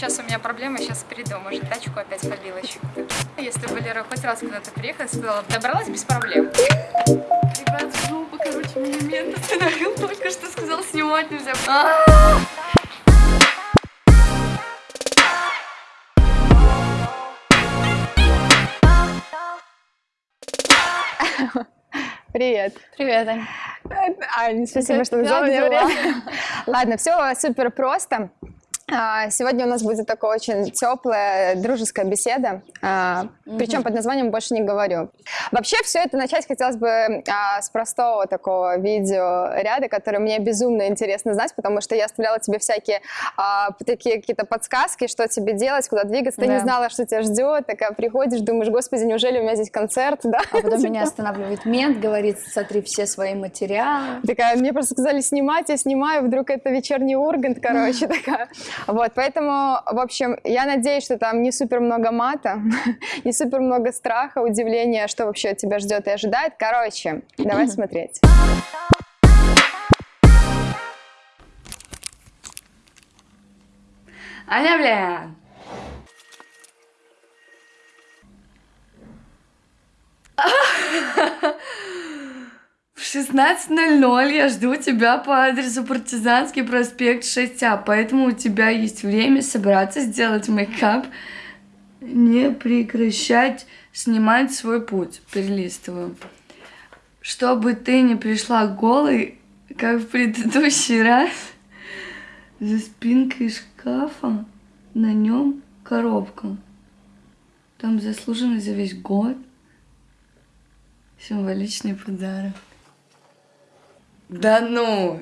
сейчас у меня проблема, сейчас приду, может, тачку опять побила чью-то. Если бы Лера хоть раз куда-то приехала, сказала, добралась без проблем. Ребят, жопа, короче, меня мент остановил, только что сказал, снимать нельзя. Привет. Привет, Ань. Ань, спасибо, что назвала мне время. Ладно, все супер просто. А, сегодня у нас будет такая очень теплая, дружеская беседа, угу. причем под названием «Больше не говорю». Вообще все это начать хотелось бы а, с простого такого видеоряда, который мне безумно интересно знать, потому что я оставляла тебе всякие такие какие-то подсказки, что тебе делать, куда двигаться. Ты да. не знала, что тебя ждет, такая приходишь, думаешь, господи, неужели у меня здесь концерт? Да? А потом меня останавливает мент, говорит, сотри все свои материалы. Такая, мне просто сказали снимать, я снимаю, вдруг это вечерний Ургант, короче, такая. Вот, поэтому, в общем, я надеюсь, что там не супер много мата, не супер много страха, удивления, что вообще тебя ждет и ожидает. Короче, давай смотреть. Аня, бля! В 16.00 я жду тебя по адресу Партизанский проспект 6А, поэтому у тебя есть время собраться, сделать мейкап, не прекращать снимать свой путь. Перелистываю. Чтобы ты не пришла голой, как в предыдущий раз, за спинкой шкафа на нем коробка. Там заслуженный за весь год символичный подарок. Да ну!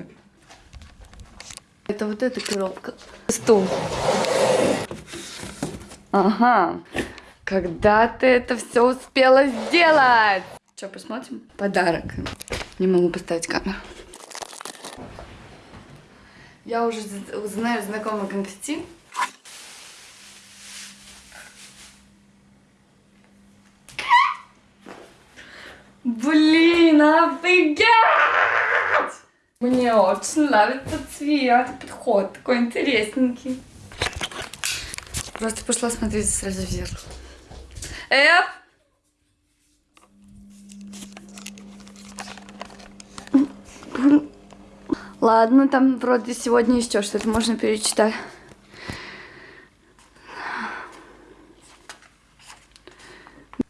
Это вот эта коробка. Стул. Ага. Когда ты это все успела сделать? Что, посмотрим? Подарок. Не могу поставить камеру. Я уже знаю знакомый конфетти. Блин, офигеть! Мне очень нравится цвет, подход такой интересненький. Просто пошла смотреть сразу в зеркало. Эп! Ладно, там вроде сегодня еще что-то можно перечитать.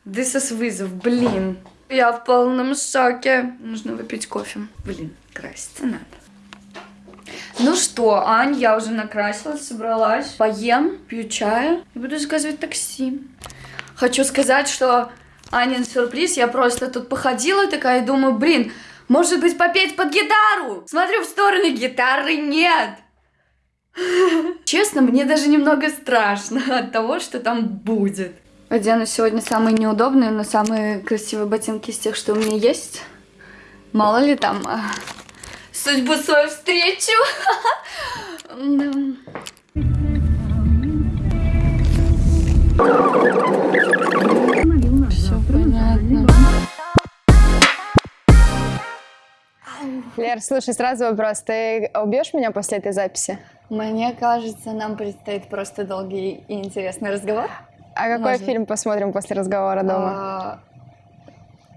This is вызов, блин. Я в полном шоке. Нужно выпить кофе. Блин, краситься надо. Ну что, Ань, я уже накрасилась, собралась. Поем, пью чаю и буду заказывать такси. Хочу сказать, что Анин сюрприз, я просто тут походила такая и думаю, блин, может быть попеть под гитару? Смотрю в сторону, гитары нет. Честно, мне даже немного страшно от того, что там будет. Одену сегодня самые неудобные, но самые красивые ботинки из тех, что у меня есть. Мало ли там а, судьбу свою встречу. Все понятно. Лер, слушай, сразу вопрос. Ты убьешь меня после этой записи? Мне кажется, нам предстоит просто долгий и интересный разговор. А какой Можно. фильм посмотрим после разговора дома? А...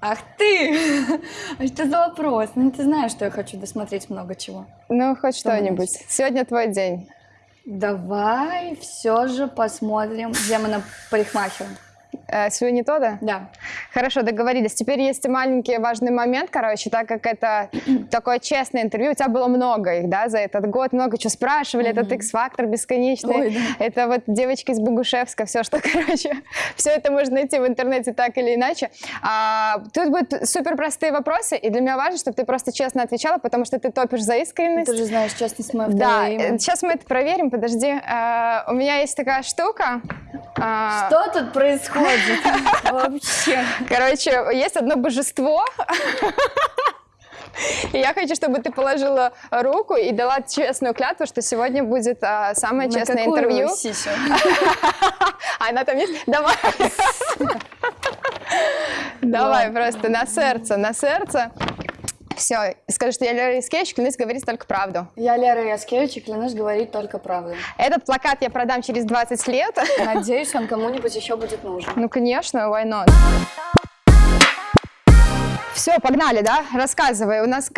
Ах ты! А что за вопрос? Ну, ты знаешь, что я хочу досмотреть много чего. Ну, хоть что-нибудь. Сегодня твой день. Давай все же посмотрим «Демона парикмахера». Э, Свинни Тода? Да. Хорошо, договорились. Теперь есть маленький важный момент, короче, так как это такое честное интервью, у тебя было много их, да, за этот год, много чего спрашивали, mm-hmm. этот X-фактор бесконечный, Ой, да. это вот девочка из Богушевска, все, что, короче, все это можно найти в интернете так или иначе. А, тут будут супер простые вопросы, и для меня важно, чтобы ты просто честно отвечала, потому что ты топишь за искренность. Ты же знаешь, честность моя Да, имя. сейчас мы это проверим, подожди. А, у меня есть такая штука. А... Что тут происходит? Вообще. Короче, есть одно божество. И я хочу, чтобы ты положила руку и дала честную клятву, что сегодня будет а, самое На честное интервью. Сисю? А она там есть? Давай. Давай просто на сердце, на сердце. Все, скажи, что я Лера Яскевич, клянусь говорить только правду. Я Лера Яскевич, и клянусь говорить только правду. Этот плакат я продам через 20 лет. Надеюсь, он кому-нибудь еще будет нужен. Ну, конечно, why not? Все, погнали, да? Рассказывай. У нас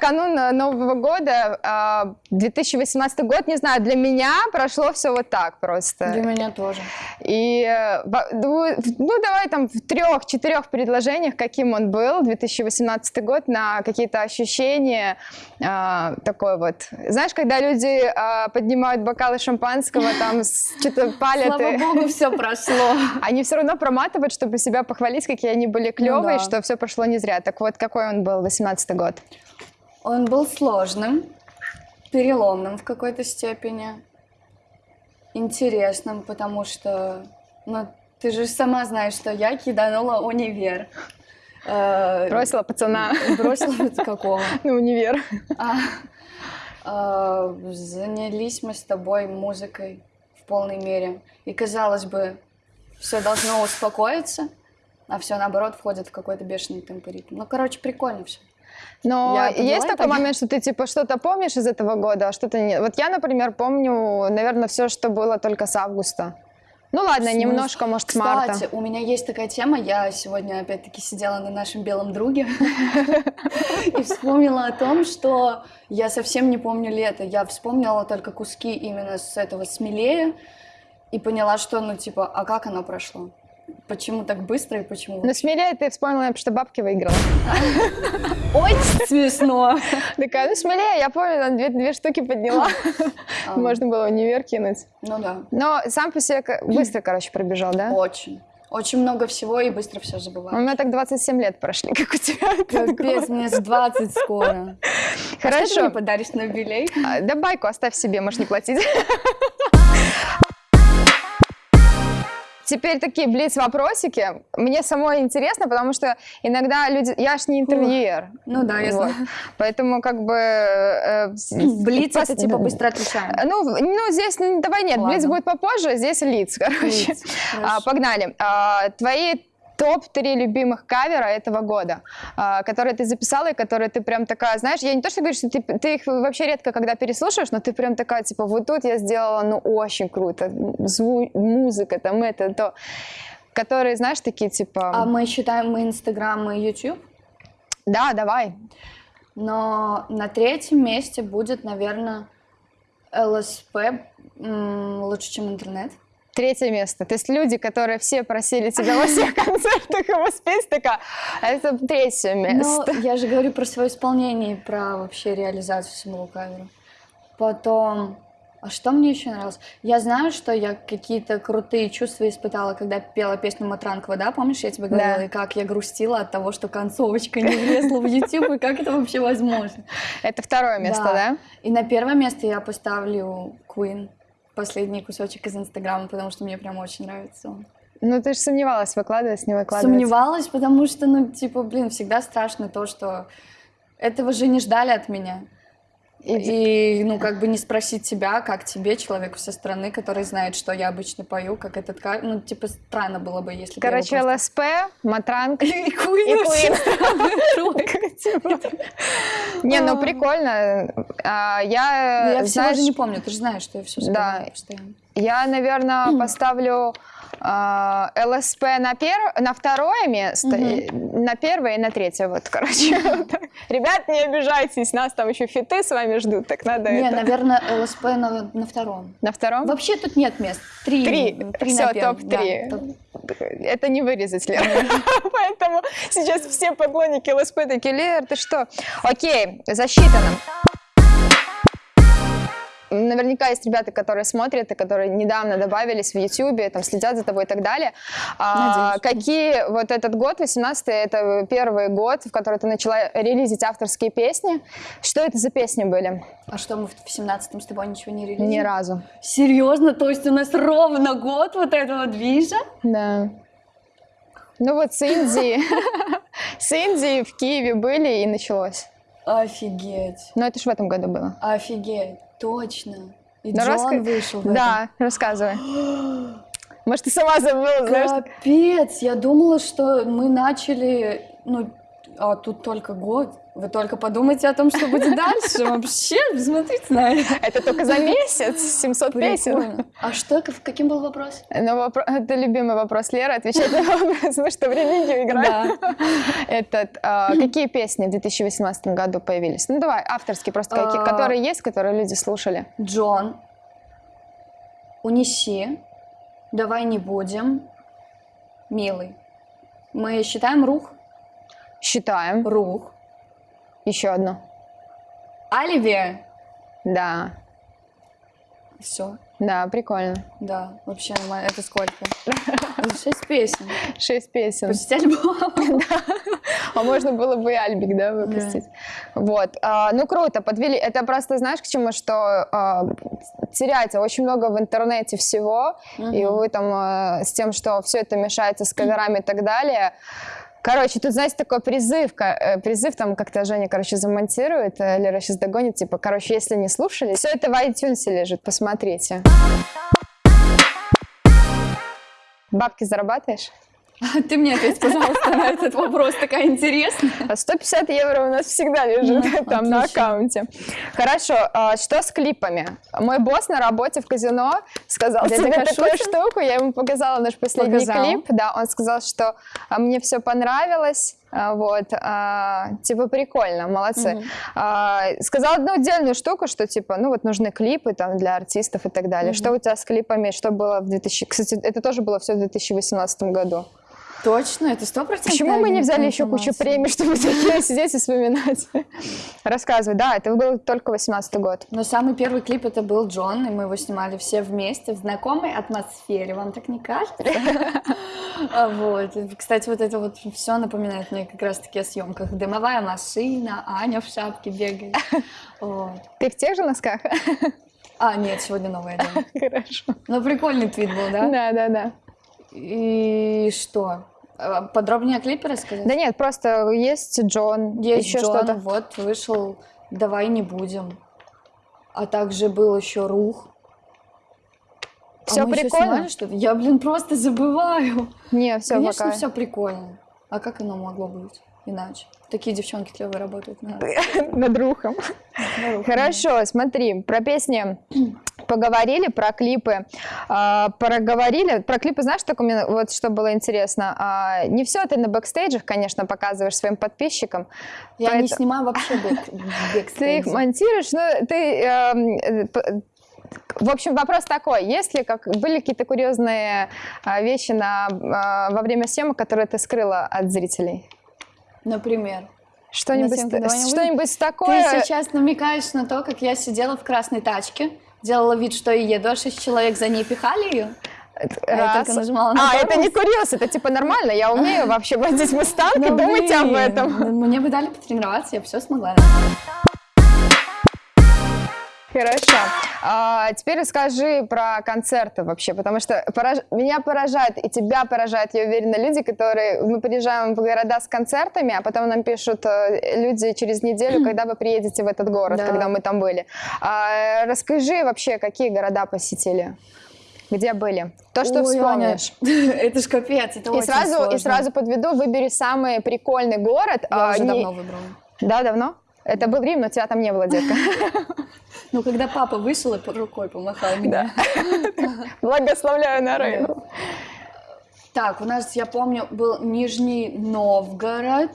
канун Нового года, 2018 а, год, не знаю, для меня прошло все вот так просто. Для меня тоже. И, э, ну, давай там в трех-четырех предложениях, каким он был, 2018 год, на какие-то ощущения, а, такой вот. Знаешь, когда люди а, поднимают бокалы шампанского, там что-то палят. Слава богу, все прошло. Они все равно проматывают, чтобы себя похвалить, какие они были клевые, ну, да. что все прошло не зря. Так вот, какой он был, 18 год? Он был сложным, переломным в какой-то степени, интересным, потому что, ну, ты же сама знаешь, что я киданула универ. Э, бросила пацана. Бросила какого? На универ. А, а, занялись мы с тобой музыкой в полной мере. И казалось бы, все должно успокоиться, а все наоборот входит в какой-то бешеный темп и ритм. Ну, короче, прикольно все. Но я есть такой это? момент, что ты типа что-то помнишь из этого года, а что-то нет. Вот я, например, помню, наверное, все, что было только с августа. Ну ладно, Смысл? немножко, может, Кстати, марта. у меня есть такая тема. Я сегодня опять-таки сидела на нашем белом друге и вспомнила о том, что я совсем не помню лето. Я вспомнила только куски именно с этого смелее и поняла, что, ну, типа, а как оно прошло? Почему так быстро и почему? Ну, смелее ты вспомнила, что бабки выиграла. Очень смешно. Такая, ну, смелее, я помню, две, две штуки подняла. А. Можно было универ кинуть. Ну да. Но сам по себе быстро, короче, пробежал, да? Очень. Очень много всего и быстро все забываю. У меня так 27 лет прошли, как у тебя. Капец, мне с 20 скоро. Хорошо. А что ты мне подаришь на юбилей? А, да байку оставь себе, можешь не платить. Теперь такие блиц-вопросики. Мне самой интересно, потому что иногда люди... Я ж не интервьюер. Ну да, я вот. Поэтому как бы... Э, блиц это типа быстро отвечаем. Ну, ну здесь давай нет, Ладно. блиц будет попозже, здесь лиц, короче. Лиц, а, погнали. А, твои топ-3 любимых кавера этого года, а, которые ты записала и которые ты прям такая, знаешь, я не то, что говорю, что ты, ты их вообще редко когда переслушаешь, но ты прям такая, типа, вот тут я сделала, ну, очень круто, зву музыка, там это, то, которые, знаешь, такие, типа... А мы считаем мы Инстаграм и Ютуб? Да, давай. Но на третьем месте будет, наверное, ЛСП лучше, чем интернет. Третье место. То есть люди, которые все просили тебя во всех концертах его спеть, такая, а это третье место. Но я же говорю про свое исполнение, про вообще реализацию самого кавера. Потом, а что мне еще нравилось? Я знаю, что я какие-то крутые чувства испытала, когда пела песню Матранкова, да? Помнишь, я тебе говорила, да. и как я грустила от того, что концовочка не влезла в YouTube, и как это вообще возможно? Это второе место, да? да? И на первое место я поставлю Queen последний кусочек из Инстаграма, потому что мне прям очень нравится он. Ну, ты же сомневалась, выкладывать, не выкладывать. Сомневалась, потому что, ну, типа, блин, всегда страшно то, что этого же не ждали от меня. И, и, ну, как бы не спросить тебя, как тебе, человеку со стороны, который знает, что я обычно пою, как этот, ну, типа, странно было бы, если бы Короче, просто... ЛСП, Матранг и Куин. Не, ну, прикольно. А, я, ну, всего же не помню, ты же знаешь, что я все постоянно. Я, наверное, поставлю а, ЛСП на, пер... на второе место, угу. на первое и на третье, вот, короче. Ребят, не обижайтесь, нас там еще фиты с вами ждут, так надо Не, наверное, ЛСП на, на втором. На втором? Вообще тут нет мест. Три. Три, Три все, топ-3. Да, топ... Это не вырезать, Лер. Поэтому сейчас все поклонники ЛСП такие, Лер, ты что? Окей, засчитано наверняка есть ребята, которые смотрят и которые недавно добавились в YouTube, там следят за тобой и так далее. А, какие вот этот год, 18 это первый год, в который ты начала релизить авторские песни. Что это за песни были? А что, мы в 17-м с тобой ничего не релизили? Ни разу. Серьезно? То есть у нас ровно год вот этого движа? Да. Ну вот с Индии, с Индии в Киеве были и началось. Офигеть. Ну это же в этом году было. Офигеть. Точно. И Но Джон раска... вышел. Да, этом. рассказывай. Может, ты сама забыла, знаешь? Капец, я думала, что мы начали, ну, А тут только год. Вы только подумайте о том, что будет дальше. Вообще, смотрите на это. Это только за месяц 700 песен. А что, каким был вопрос? Ну, вопро- это любимый вопрос Леры, отвечать на вопрос, мы что, в религию играем? Этот, а, какие песни в 2018 году появились? Ну, давай, авторские просто, какие, А. которые есть, которые люди слушали. Джон, унеси, давай не будем, милый. Мы считаем рух? Считаем. Рух. Еще одно. Оливия. Да, Все, да, прикольно. да, вообще нормально. Это сколько? Шесть песен. Шесть песен. Почти альбом. А можно было бы и Альбик, да, выпустить. Вот. А, ну, круто, подвели. Это просто, знаешь, к чему, что а, теряется очень много в интернете всего, и вы там а, с тем, что все это мешается с каверами и так далее. Короче, тут, знаете, такой призыв, э, призыв там как-то Женя, короче, замонтирует, э, Лера сейчас догонит, типа, короче, если не слушали, все это в iTunes лежит, посмотрите. Бабки зарабатываешь? Ты мне ответь, пожалуйста, на этот вопрос. Такая интересная. А 150 евро у нас всегда лежит Ну, там на отлично. аккаунте. Хорошо, а что с клипами? Мой босс на работе в казино сказал Дядя тебе Кашутин? такую штуку, я ему показала наш последний Показал. клип, да, он сказал, что а, мне все понравилось, а, вот, а, типа прикольно, молодцы. Мгм. А, сказал одну отдельную штуку, что типа, ну вот нужны клипы там для артистов и так далее. Мгм. Что у тебя с клипами, что было в 2000... Кстати, это тоже было все в 2018 году. Точно, это сто процентов. Почему мы не взяли еще кучу премий, чтобы такие сидеть и вспоминать? Рассказывай. Да, это был только 18 год. Но самый первый клип это был Джон, и мы его снимали все вместе в знакомой атмосфере. Вам так не кажется? А Вот. Кстати, вот это вот все напоминает мне как раз-таки о съемках. Дымовая машина, Аня в шапке бегает. Ты в тех же носках? А, нет, сегодня новая одежда. Хорошо. Ну, прикольный твит был, да? Да, да, да. И что? А, Подробнее о клипе рассказать? Да нет, просто есть Джон, Есть еще Джон, что-то. вот вышел «Давай не будем». А также был еще «Рух». Всё а мы прикольно? снимали что-то? Я, блин, просто забываю. Не, все Конечно, пока. все прикольно. А как оно могло быть иначе? Такие девчонки клевые работают. на- Над рухом. Хорошо, смотри, про песни поговорили, про клипы а, проговорили. Про клипы, знаешь, так у меня вот что было интересно. А, не все ты на бэкстейджах, конечно, показываешь своим подписчикам. Я не снимаю вообще бэк, Ты их монтируешь, но ты... эм, в общем, вопрос такой: есть ли как были какие-то курьезные а, вещи на во время съемок, которые ты скрыла от зрителей? Например. Что-нибудь, что-нибудь такое? Ты сейчас намекаешь на то, как я сидела в красной тачке, делала вид, что я еду, а шесть человек за ней пихали ее. Я Раз. нажимала на А, это не курьез, это типа нормально. Я умею вообще водить мустанг и Ну, думать об этом. Мне бы дали потренироваться, я все смогла. Хорошо. А, теперь расскажи про концерты вообще, потому что пораж- меня поражает и тебя поражает, я уверена, люди, которые... Мы приезжаем в города с концертами, а потом нам пишут э, люди через неделю, когда вы приедете в этот город, Да. когда мы там были. А, расскажи вообще, какие города посетили? Где были? То, что Ой, Аня, вспомнишь. Это ж капец, это И очень сразу, сложно. и сразу подведу, выбери самый прикольный город. Я а, уже не- давно выбрала. Да, давно? Это был Рим, но тебя там не было, детка. Ну, когда папа вышел и под рукой помахал мне. Благословляю на Рим. Так, у нас, я помню, был Нижний Новгород.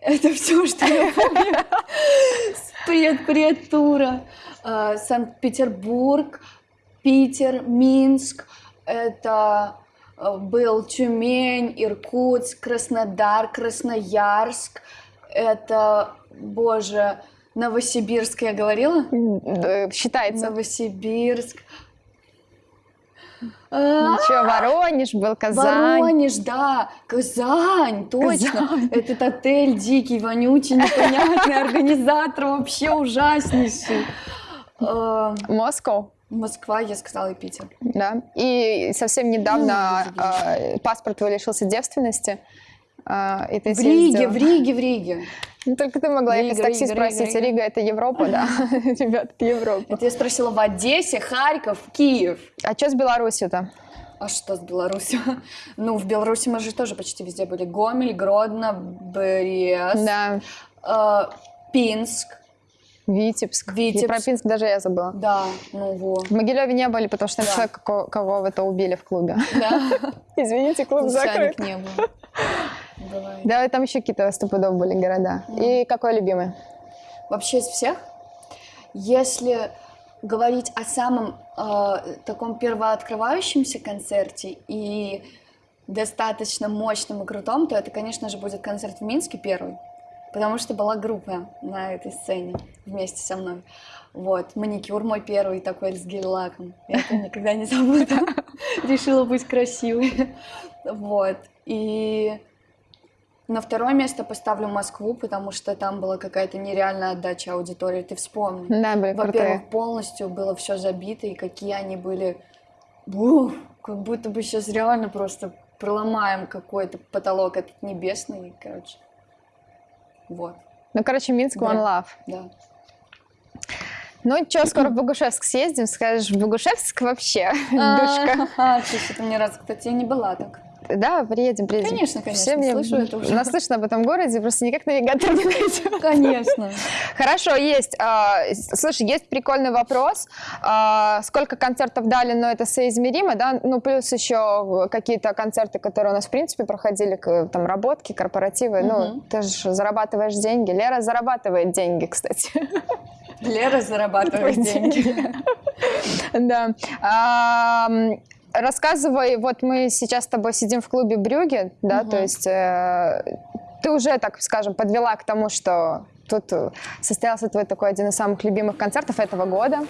Это все, что я помню. Предпредтура. Э, Санкт-Петербург, Питер, Минск. Это э, был Тюмень, Иркутск, Краснодар, Красноярск. Это, боже, Новосибирск я говорила? Считается. Новосибирск. А, Еще Воронеж был, Казань. Воронеж, да, Казань, точно. Этот отель дикий, вонючий, непонятный, организатор вообще ужаснейший. Э, Москва, Москва, я сказала, и Питер. да. И совсем недавно Ну, э, паспорт твой лишился девственности. Э, и ты В Риге, в Риге, в Риге. Ну, Только ты могла Рига, ехать такси Рига, спросить. Рига, Рига, это Европа, да? Ребят, это Европа. Это я спросила в Одессе, Харьков, Киев. А что с Беларусью-то? А что с Беларусью? Ну, в Беларуси мы же тоже почти везде были. Гомель, Гродно, Брест, Да, э, Пинск. Витебск. Витебск. И про Пинск даже я забыла. Да, ну вот. В Могилеве не были, потому что Да. человек, ко- кого это убили в клубе. Да, Извините, клуб Лучаник закрыт. не было. Бывает. Да, там еще какие-то стопудов были города. И какой любимый? Вообще из всех, если говорить о самом э, таком первооткрывающемся концерте и достаточно мощном и крутом, то это, конечно же, будет концерт в Минске первый, потому что была группа на этой сцене вместе со мной. Вот, маникюр мой первый такой с гель-лаком. Я это никогда не забуду. Решила быть красивой. Вот. И на второе место поставлю Москву, потому что там была какая-то нереальная отдача аудитории. Ты вспомни. Да, были. Во-первых, полностью было все забито, и какие они были... Бух, как будто бы сейчас реально просто проломаем какой-то потолок этот небесный, короче. Вот, Ну, короче, Минск Да. One Love. да. Ну, что, скоро в Богушевск съездим, скажешь, в Богушевск вообще, душка. А, ты что-то мне раз, кстати, я не была так. Да, приедем, приедем. Конечно, конечно, Все мне слышу это уже. наслышно об этом городе, просто никак навигатор не найдет. Конечно. Хорошо, есть. а, Слушай, есть прикольный вопрос. А, Сколько концертов дали, но это соизмеримо, да? Ну, плюс еще какие-то концерты, которые у нас, в принципе, проходили, там, работки, корпоративы. Ну, ты же зарабатываешь деньги. Лера зарабатывает деньги, кстати. Лера зарабатывает деньги. Да. Рассказывай, вот мы сейчас с тобой сидим в клубе Брюге, да, Мгм. то есть э, ты уже, так скажем, подвела к тому, что тут э, состоялся твой такой один из самых любимых концертов этого года.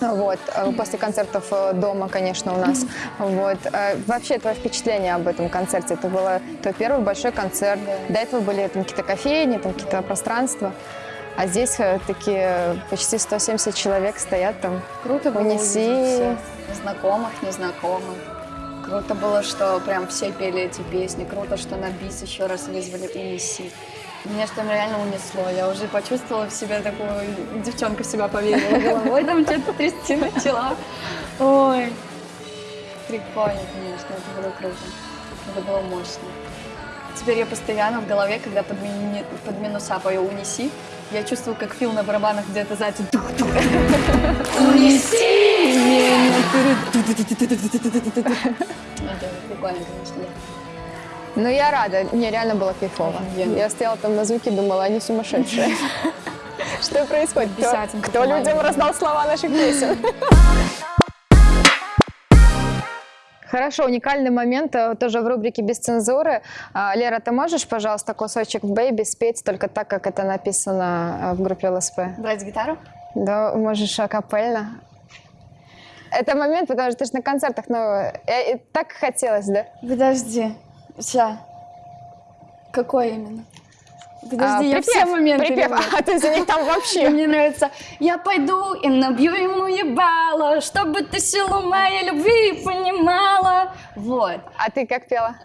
Да. Вот, э, после концертов э, дома, конечно, у нас. Вот. Вообще, твое впечатление об этом концерте? Это был твой первый большой концерт. До этого были там какие-то кофейни, там какие-то пространства. А здесь э, такие почти 170 человек стоят там. Круто было Унеси. знакомых, незнакомых. Круто было, что прям все пели эти песни. Круто, что на бис еще раз вызвали «Унеси». Меня что там реально унесло. Я уже почувствовала в себе такую... Девчонка в себя поверила. Головой там что-то трясти начала. Ой. Прикольно, конечно. Это было круто. Это было мощно. Теперь я постоянно в голове, когда под, мини- под минуса пою «Унеси», я чувствую, как Фил на барабанах где-то сзади. Унеси меня. Прикольно, конечно. Ну, я рада. Мне реально было кайфово. Я стояла там на звуке, думала, они сумасшедшие. Что происходит? Кто- людям раздал слова наших песен? Хорошо, уникальный момент э, тоже в рубрике «Без цензуры». А, Лера, ты можешь, пожалуйста, кусочек «Бэйби» спеть только так, как это написано э, в группе ЛСП? Брать гитару? Да, можешь акапельно. Это момент, потому что ты же на концертах, ну, э, э, так хотелось, да? Подожди. Ща. Какой именно? А, Подожди, я припев, все моменты припев. люблю. А ты за них там вообще. мне нравится «Я пойду и набью ему ебало, чтобы ты силу моей любви понимала». Вот. А ты как пела?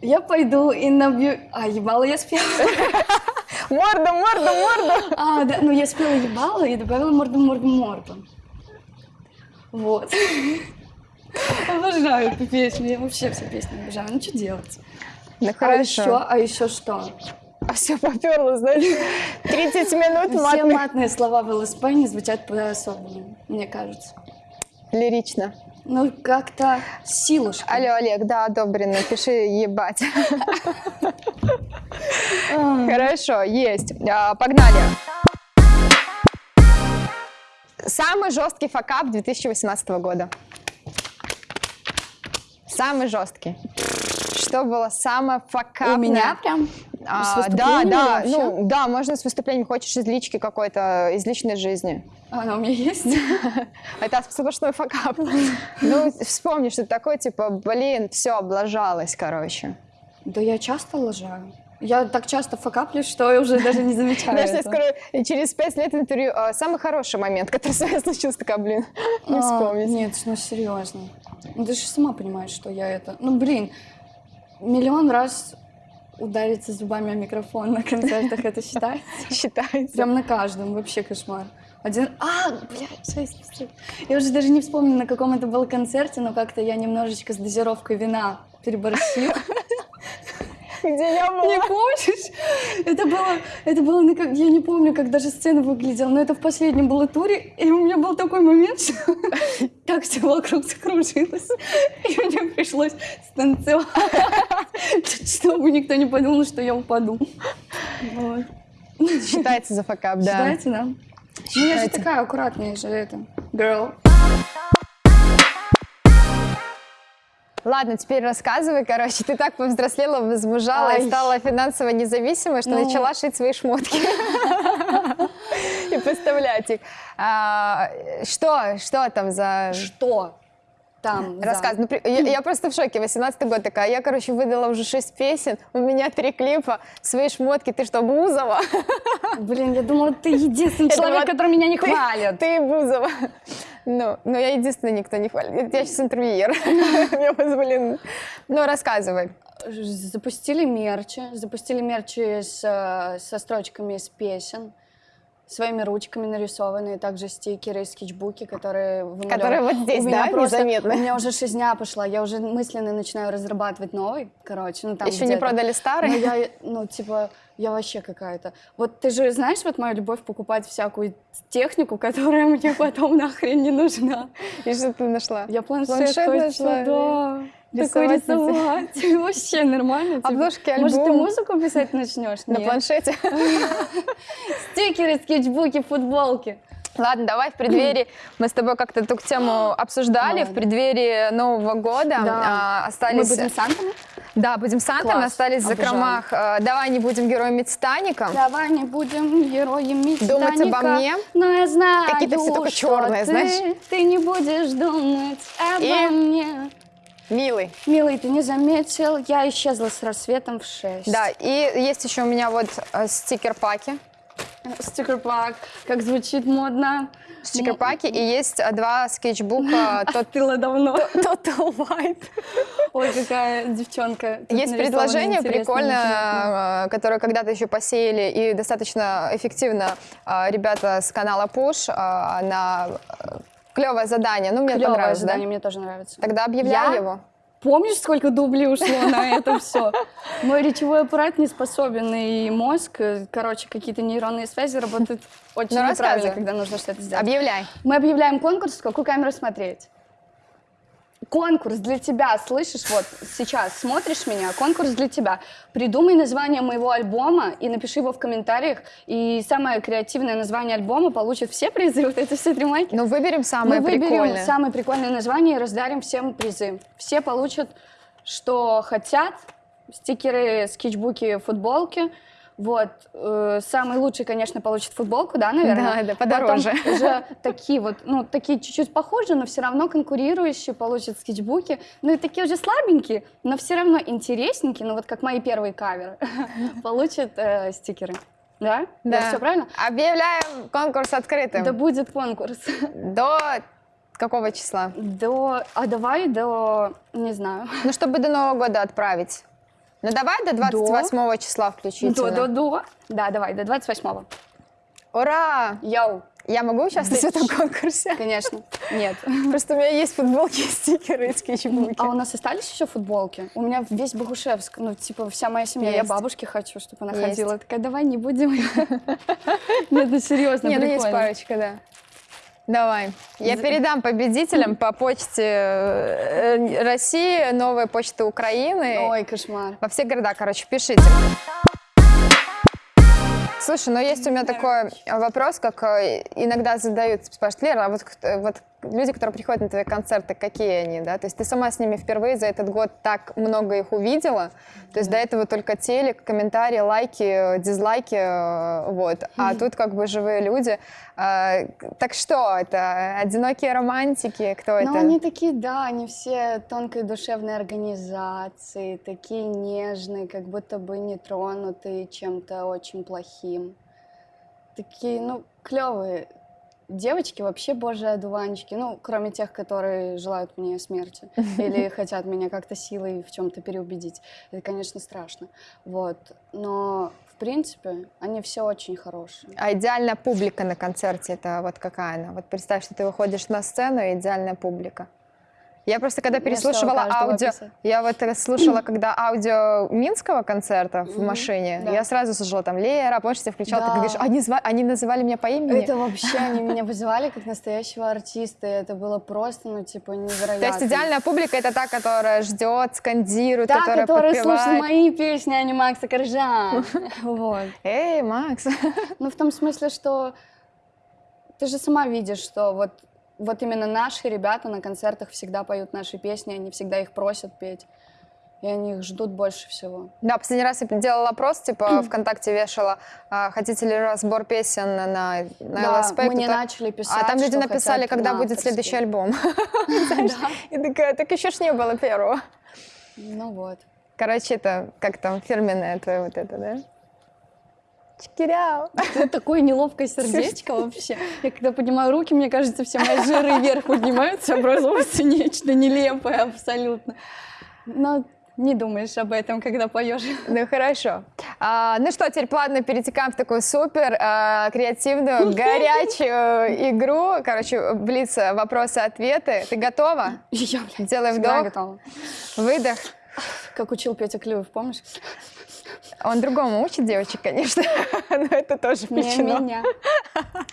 Я пойду и набью... А, ебало я спела. Морду, морду, морду. А, да, ну я спела ебало и добавила морду, морду, морду. Вот. Обожаю эту песню, я вообще все песни обожаю. Ну что делать? Ну А еще, а еще что? А все поперло, знаешь. 30 минут Все матных. матные слова в ЛСП не звучат по-особенному, мне кажется. Лирично. Ну, как-то силушка. Алло, Олег, да, одобрено, пиши ебать. Хорошо, есть. А, Погнали. Самый жесткий факап 2018 года. Самый жесткий. Что было самое факапное? У меня прям? А, да, да, вообще? ну да, можно с выступлением, хочешь из лички какой-то, из личной жизни. А, Она у меня есть? Это сплошной факап. Ну, вспомни, что такое, типа, блин, все, облажалась, короче. Да я часто лажаю. Я так часто факаплюсь, что я уже даже не замечаю Знаешь, я и через пять лет интервью, а, самый хороший момент, который с вами случился, такая, блин, не А, вспомнить. Нет, ну серьезно. Ну, ты же сама понимаешь, что я это... Ну, блин, миллион раз удариться зубами о микрофон на концертах, это считается? Считается. Прям на каждом, вообще кошмар. Один... А, блядь, шесть. Я уже даже не вспомню, на каком это был концерте, но как-то я немножечко с дозировкой вина переборщила. Где я была? Не помнишь? Это было, это было, я не помню, как даже сцена выглядела, но это в последнем было туре, и у меня был такой момент, что так все вокруг закружилось, и мне пришлось станцевать, чтобы никто не подумал, что я упаду. Вот. Считается за факап, да. Считаете, да? Ну, я же Считается. такая аккуратная же это, girl. Ладно, теперь рассказывай, короче, ты так повзрослела, возмужала и Ай. стала финансово независимой, что Ну. начала шить свои шмотки и поставлять их. А, Что, что там за... Что там? Рассказ. Ну, я, я просто в шоке. 18 год такая. Я, короче, выдала уже 6 песен. У меня три клипа. Свои шмотки. Ты что, Бузова? Блин, я думала, ты единственный Это человек, вот который меня не ты- хвалит. Ты Бузова. Ну, но я единственная, никто не хвалит. Я сейчас интервьюер. Меня позволено. Ну, рассказывай. Запустили мерчи, запустили мерчи с, э, со строчками из песен, своими ручками нарисованные, также стикеры и скетчбуки, которые вымалёваны. Которые вот здесь, У меня да, просто- незаметно? У меня уже шизня пошла, я уже мысленно начинаю разрабатывать новый, короче, ну там Еще не продали старый? я, ну, типа, я вообще какая-то. Вот ты же знаешь, вот моя любовь покупать всякую технику, которая мне потом нахрен не нужна. И что ты нашла? Я планшет, Планшет нашла, да. Такой Рисовать на рисовать. Вообще нормально. типа. Обложки Может, ты музыку писать начнешь? На планшете? Стикеры, скетчбуки, футболки. Ладно, давай в преддверии, мы с тобой как-то эту тему обсуждали, в преддверии Нового года Да. а, Мы остались... будем сантами? Да, будем Сантами, Класс, остались в закромах. э, Давай не будем героями Титаника. Давай не будем героями Думать обо Титаника, мне? Но я знаю, Какие-то все только черные, ты, знаешь? Ты не будешь думать обо И? мне. Милый. Милый, ты не заметил, я исчезла с рассветом в 6. Да, и есть еще у меня вот э, стикер-паки. Стикер-пак, как звучит модно. Стикер-паки, и есть э, два скетчбука Остыла давно. Total White. Ой, какая девчонка. Тут Есть предложение прикольное, э, которое когда-то еще посеяли, и достаточно эффективно э, ребята с канала Push на клевое задание. Ну, мне Клёвое понравилось, да? задание, мне тоже нравится. Тогда объявляй Я? его. Помнишь, сколько дублей ушло на это все? Мой речевой аппарат не способен, и мозг, э, короче, какие-то нейронные связи работают очень Ну, неправильно, когда нужно что-то сделать. Объявляй. Мы объявляем конкурс, какую камеру смотреть. Конкурс для тебя, слышишь? Вот сейчас смотришь меня, конкурс для тебя. Придумай название моего альбома и напиши его в комментариях. И самое креативное название альбома получит все призы. Вот это все три майки. Ну, выберем самое Мы выберем прикольное. самое прикольное название и раздарим всем призы. Все получат, что хотят. Стикеры, скетчбуки, футболки. Вот. э, Самый лучший, конечно, получит футболку, да, наверное? Да, да, подороже. Потом уже такие вот, ну, такие чуть-чуть похожие, но все равно конкурирующие получат скетчбуки. Ну, и такие уже слабенькие, но все равно интересненькие, ну, вот как мои первые каверы, получат э, стикеры. Да? Да. все правильно? Объявляем конкурс открытым. Да будет конкурс. До какого числа? До... А давай до... Не знаю. Ну, чтобы до Нового года отправить. Ну, давай до 28 числа включительно. До, до, до. Да, давай, до 28-го. Ура! Йоу. Я могу участвовать в этом конкурсе? Конечно. Нет. Просто у меня есть футболки, стикеры и скетчбуки. А у нас остались еще футболки? У меня весь Богушевск, ну, типа, вся моя семья. Я Есть. бабушке хочу, чтобы она Есть. ходила. Такая, давай не будем. Нет, ну серьезно, Не, ну есть парочка, да. Давай. Я передам победителям по почте э, России, новой почты Украины. Ой, кошмар. Во все города, короче, пишите. Слушай, ну есть у меня такой вопрос, как э, иногда задают, спрашивают, Лера, а вот, кто- вот люди, которые приходят на твои концерты, какие они, да? То есть ты сама с ними впервые за этот год так много их увидела, то есть до этого только телек, комментарии, лайки, дизлайки, э, вот, а тут как бы живые люди. А, Так что это? Одинокие романтики? Кто Ну, это? они такие, да, они все тонкой душевной организации, такие нежные, как будто бы не тронутые чем-то очень плохим. Такие, ну, клевые. Девочки вообще божьи одуванчики, ну, кроме тех, которые желают мне смерти или хотят меня как-то силой в чем-то переубедить. Это, конечно, страшно. Вот. Но В принципе, они все очень хорошие. А идеальная публика на концерте это вот какая она? Вот представь, что ты выходишь на сцену, и идеальная публика. Я просто когда переслушивала аудио, я вот слушала, когда аудио Минского концерта в машине, да. я сразу слушала там Лера, помнишь, ты включала, ты Да. говоришь, они, зва- они называли меня по имени. Это вообще, они меня вызывали как настоящего артиста, это было просто, ну, типа, невероятно. То есть идеальная публика это та, которая ждет, скандирует, Та, которая которая подпевает. слушает мои песни, а не Макса Коржа. Вот. Эй, Макс. Ну, в том смысле, что ты же сама видишь, что вот, вот именно наши ребята на концертах всегда поют наши песни, они всегда их просят петь, и они их ждут больше всего. Да, последний раз я делала опрос, типа ВКонтакте вешала, а, хотите ли разбор песен на, на Да, ЛСП. мне кто-то- начали писать, А там люди написали, когда на будет следующий альбом. И такая, так еще ж не было первого. Ну вот. Короче, это как там фирменное твое вот это, да? Чикиряу. Это такое неловкое сердечко вообще. Я когда поднимаю руки, мне кажется, все мои жиры вверх поднимаются, образуется нечто нелепое абсолютно. Но не думаешь об этом, когда поешь. Ну хорошо. А, ну что, теперь плавно перетекаем в такую супер а, креативную, горячую игру. Короче, блиц, вопросы-ответы. Ты готова? Я, блядь, Делай вдох, готова. выдох. Как учил Петя Клюев, помнишь? Он другому учит девочек, конечно, но это тоже Не включено. меня.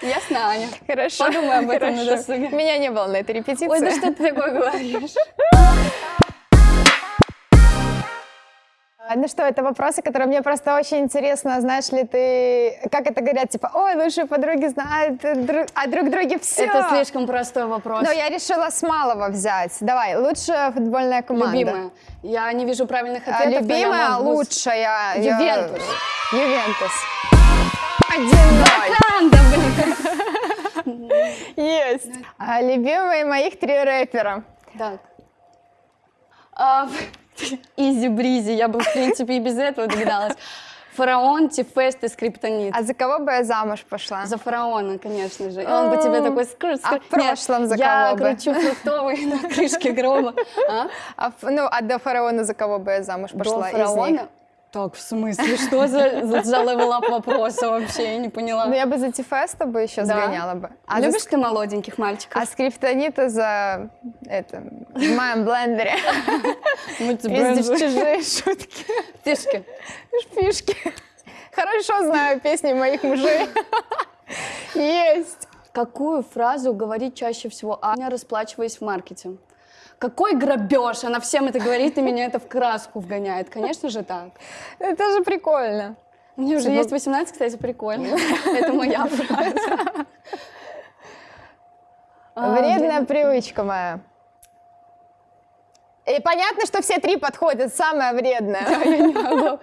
Ясно, Аня? Хорошо. Подумай об этом на хорошо. досуге. Меня не было на этой репетиции. Ой, да что ты такое говоришь? А, Ну что, это вопросы, которые мне просто очень интересно. Знаешь ли ты, как это говорят, типа, ой, лучшие подруги знают друг- о друг друге все. Это слишком простой вопрос. Но я решила с малого взять. Давай, лучшая футбольная команда. Любимая. Я не вижу правильных А, ответов, я любимая, могу лучшая. я- Ювентус. Ювентус. Один-ноль. Анда, блин. Есть. А, любимые моих три рэпера. Так. Easy-breezy, я бы, в принципе, и без этого догадалась. Фараон, T-Fest и Скриптонит. А за кого бы я замуж пошла? За фараона, конечно же. И он бы тебе такой скрыт, А в прошлом за Я кого бы? кручу фруктовый на крышке гроба. А? А, ну, а до фараона за кого бы я замуж пошла До фараона? Так, в смысле? Что за, за, за level-up вопроса вообще? Я не поняла. Ну, я бы за T-Fest а бы еще Да? сгоняла бы. А за Любишь ты молоденьких мальчиков? А скриптонита за это в моем блендере. Бензу. чужие шутки, Фишки. фишки. Хорошо знаю песни моих мужей. Есть. Какую фразу говорит чаще всего Аня, расплачиваясь в маркете? Какой грабеж? Она всем это говорит, и меня это в краску вгоняет. Конечно же так. Это же прикольно. Мне уже есть 18, кстати, прикольно. Это моя фраза. А, Вредная привычка моя. И понятно, что все три подходят, самое вредное.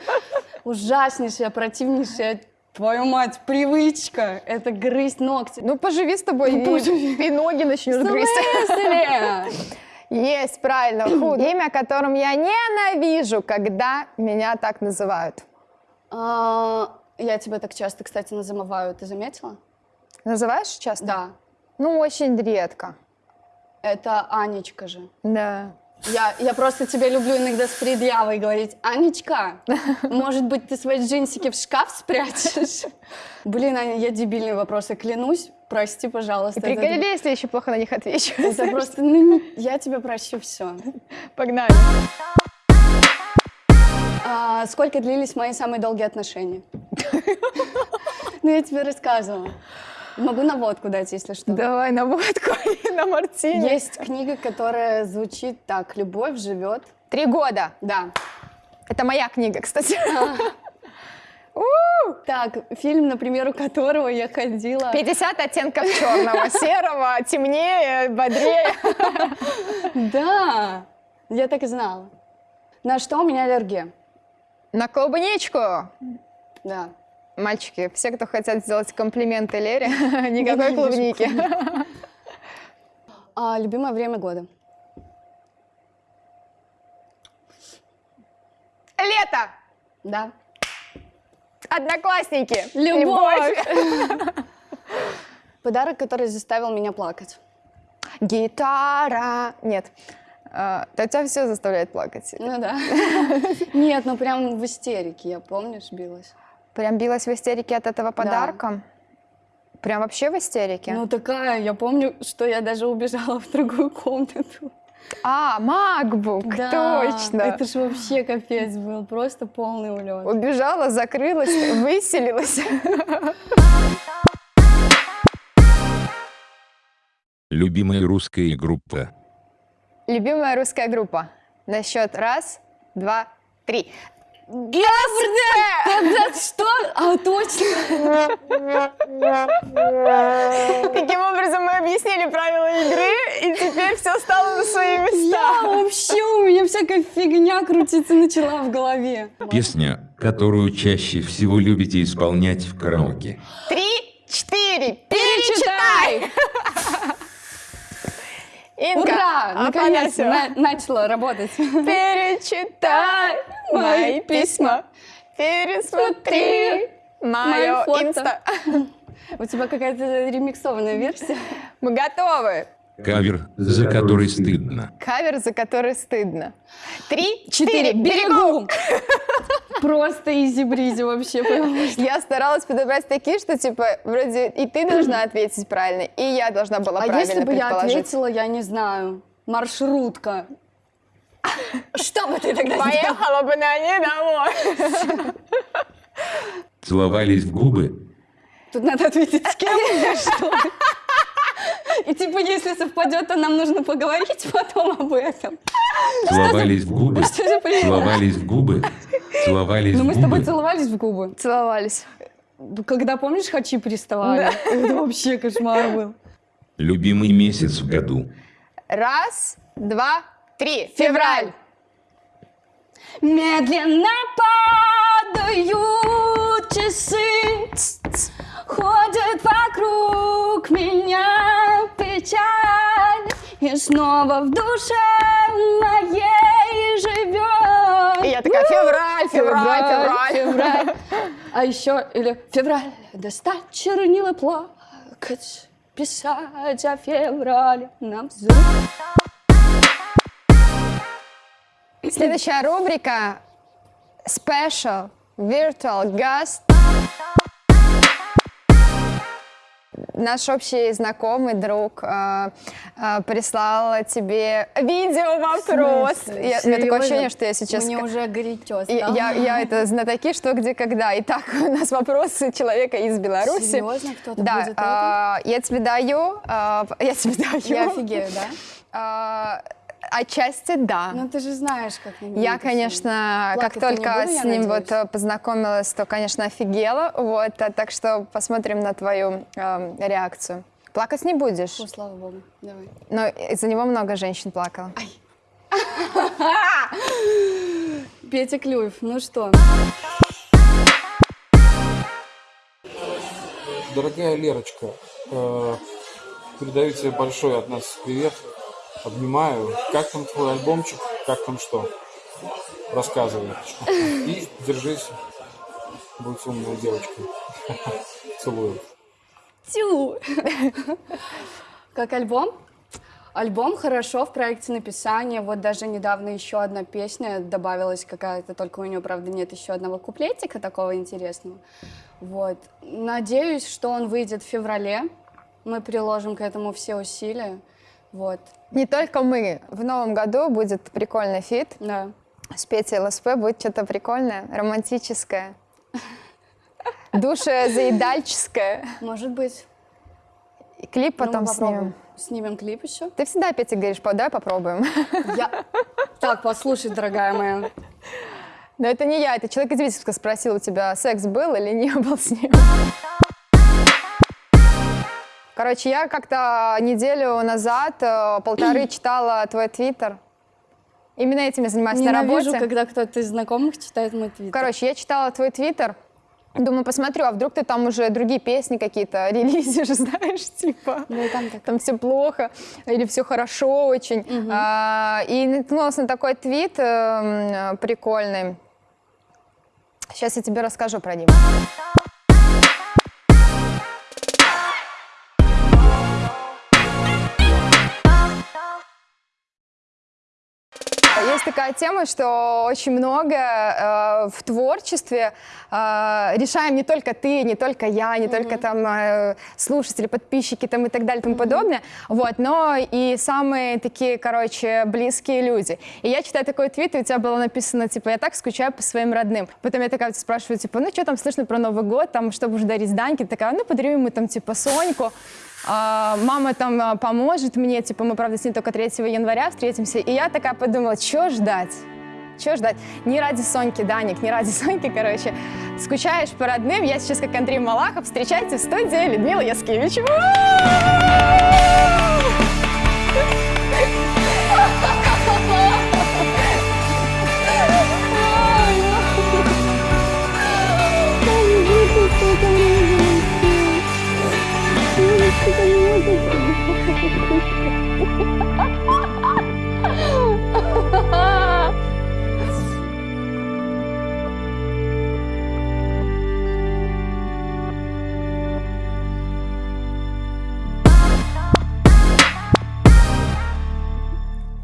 Ужаснейшая, противнейшая, твою мать, привычка. Это грызть ногти. Ну, поживи с тобой, Ну, и, поживи. и ноги начнешь грызть. Есть, правильно. Худ. Имя, которым я ненавижу, когда меня так называют. А, Я тебя так часто, кстати, называю. Ты заметила? Называешь часто? Да. Ну, очень редко. Это Анечка же. Да. Я, я просто тебя люблю иногда с предъявой говорить. Анечка, может быть, ты свои джинсики в шкаф спрячешь? Блин, Аня, я дебильные вопросы, клянусь. Прости, пожалуйста. И это- приколи, если я еще плохо на них отвечу. Это просто, ну, я тебе прощу все. Погнали. сколько длились мои самые долгие отношения? Ну, я тебе рассказывала. Могу на водку дать, если что. Давай на водку и на мартини. Есть книга, которая звучит так. Любовь живет. Три года. Да. Это моя книга, кстати. Так, фильм, например, у которого я ходила... 50 оттенков черного, серого, темнее, бодрее. Да, я так и знала. На что у меня аллергия? На клубничку. Да. Мальчики, все, кто хотят сделать комплименты Лере, никакой клубники. А, любимое время года? Лето! Да. Одноклассники! Любовь! Подарок, который заставил меня плакать. Гитара! Нет. А, да тебя все заставляет плакать. Ну да. Нет, ну прям в истерике, я помнишь, билась. Прям билась в истерике от этого подарка? Прям вообще в истерике? Ну такая, я помню, что я даже убежала в другую комнату. А, MacBook, точно. Это же вообще капец был, просто полный улет. Убежала, закрылась, выселилась. Любимая русская группа. Любимая русская группа. На счет раз, два, три. Когда что? А, точно! Таким образом мы объяснили правила игры, и теперь все стало на свои Я места. вообще, у меня всякая фигня крутиться начала в голове. Песня, которую чаще всего любите исполнять в караоке. Три, четыре, перечитай! Инка, Ура! Наконец-то на- начала работать. Перечитай мои письма, пересмотри мое инста. У тебя какая-то ремиксованная версия. Мы готовы. Кавер, за который стыдно. Кавер, за который стыдно. Три, четыре, берегу! Просто изи-бризи вообще. Я старалась подобрать такие, что типа вроде и ты должна ответить правильно, и я должна была А правильно если бы я ответила, я не знаю, маршрутка. Что бы ты тогда? Поехала бы на ней домой. Целовались в губы. Тут надо ответить с кем или что? И типа, если совпадет, то нам нужно поговорить потом об этом. Целовались в губы. Что за прикол? Целовались в губы. Целовались Ну в мы с тобой губы. целовались в губы. Целовались. Когда, помнишь, хачи приставали? Это вообще кошмар был. Любимый месяц в году. Раз, два, три. Февраль. Медленно падают часы, ходят вокруг меня печаль, и снова в душе моей живет. И я такая, февраль, февраль, февраль. февраль. А еще, или февраль, достать чернила плакать, писать о феврале нам взрыв. Следующая рубрика Special Virtual Guest. Наш общий знакомый друг э, э, прислал тебе видео вопрос. Я- У меня такое ощущение, что я сейчас Мне уже горячо И стало. я, я это знатоки, что, где, когда. Итак, у нас вопросы человека из Беларуси. Серьезно? Кто-то да, будет а, я тебе даю, а, я тебе даю. Я офигею, да? А, отчасти да. Ну ты же знаешь, как на него Я, конечно, как только буду, с ним вот надеюсь? э, познакомилась, то, конечно, офигела. Вот, а так что посмотрим на твою эм, реакцию. Плакать не будешь, О, слава богу, давай. но из-за него много женщин плакало. Петя Клюев, ну что? Дорогая Лерочка, э, передаю тебе большой от нас привет. Обнимаю. Как там твой альбомчик? Как там что? Рассказывай. И держись. Будь умной девочкой. Целую. Тю! Как альбом? Альбом хорошо в проекте написания. Вот даже недавно еще одна песня добавилась какая-то, только у нее, правда, нет еще одного куплетика такого интересного. Вот. Надеюсь, что он выйдет в феврале. Мы приложим к этому все усилия. Вот. Не только мы. В новом году будет прикольный feat Да. с Петей ЛСП. Будет что-то прикольное, романтическое, душезаедальческое. Может быть. И клип Ну, потом попробуем. снимем. Снимем клип еще. Ты всегда, Петя, говоришь, «По- давай попробуем. Я... Так, послушай, дорогая моя. Но это не я, это человек из Витебска спросил, у тебя секс был или не был с ним. Короче, я как-то неделю назад, э, полторы читала твой твиттер. Именно этим я занимаюсь на Ненавижу, работе. когда кто-то из знакомых читает мой твиттер. Короче, я читала твой твиттер, думаю, посмотрю, а вдруг ты там уже другие песни какие-то релизишь, знаешь, типа. Ну там так. там все плохо или все хорошо очень. А, и наткнулась на такой твит э, м, прикольный. Сейчас я тебе расскажу про него. Есть такая тема, что очень много э, в творчестве э, решаем не только ты, не только я, не только там э, слушатели, подписчики там и так далее и тому подобное, вот, но и самые такие, короче, близкие люди. И я читаю такой твит, и у тебя было написано, типа, я так скучаю по своим родным. Потом я такая спрашиваю, типа, ну что там слышно про Новый год, там, что будешь дарить Даньке? Такая, ну подарю ему там, типа, Соньку. А, мама там а, поможет мне, типа, мы, правда, с ней только 3 января встретимся. И я такая подумала, что ждать? Чего ждать? Не ради Соньки, Даник, не ради Соньки, короче. Скучаешь по родным, я сейчас как Андрей Малахов. Встречайте в студии Людмила Яскевич.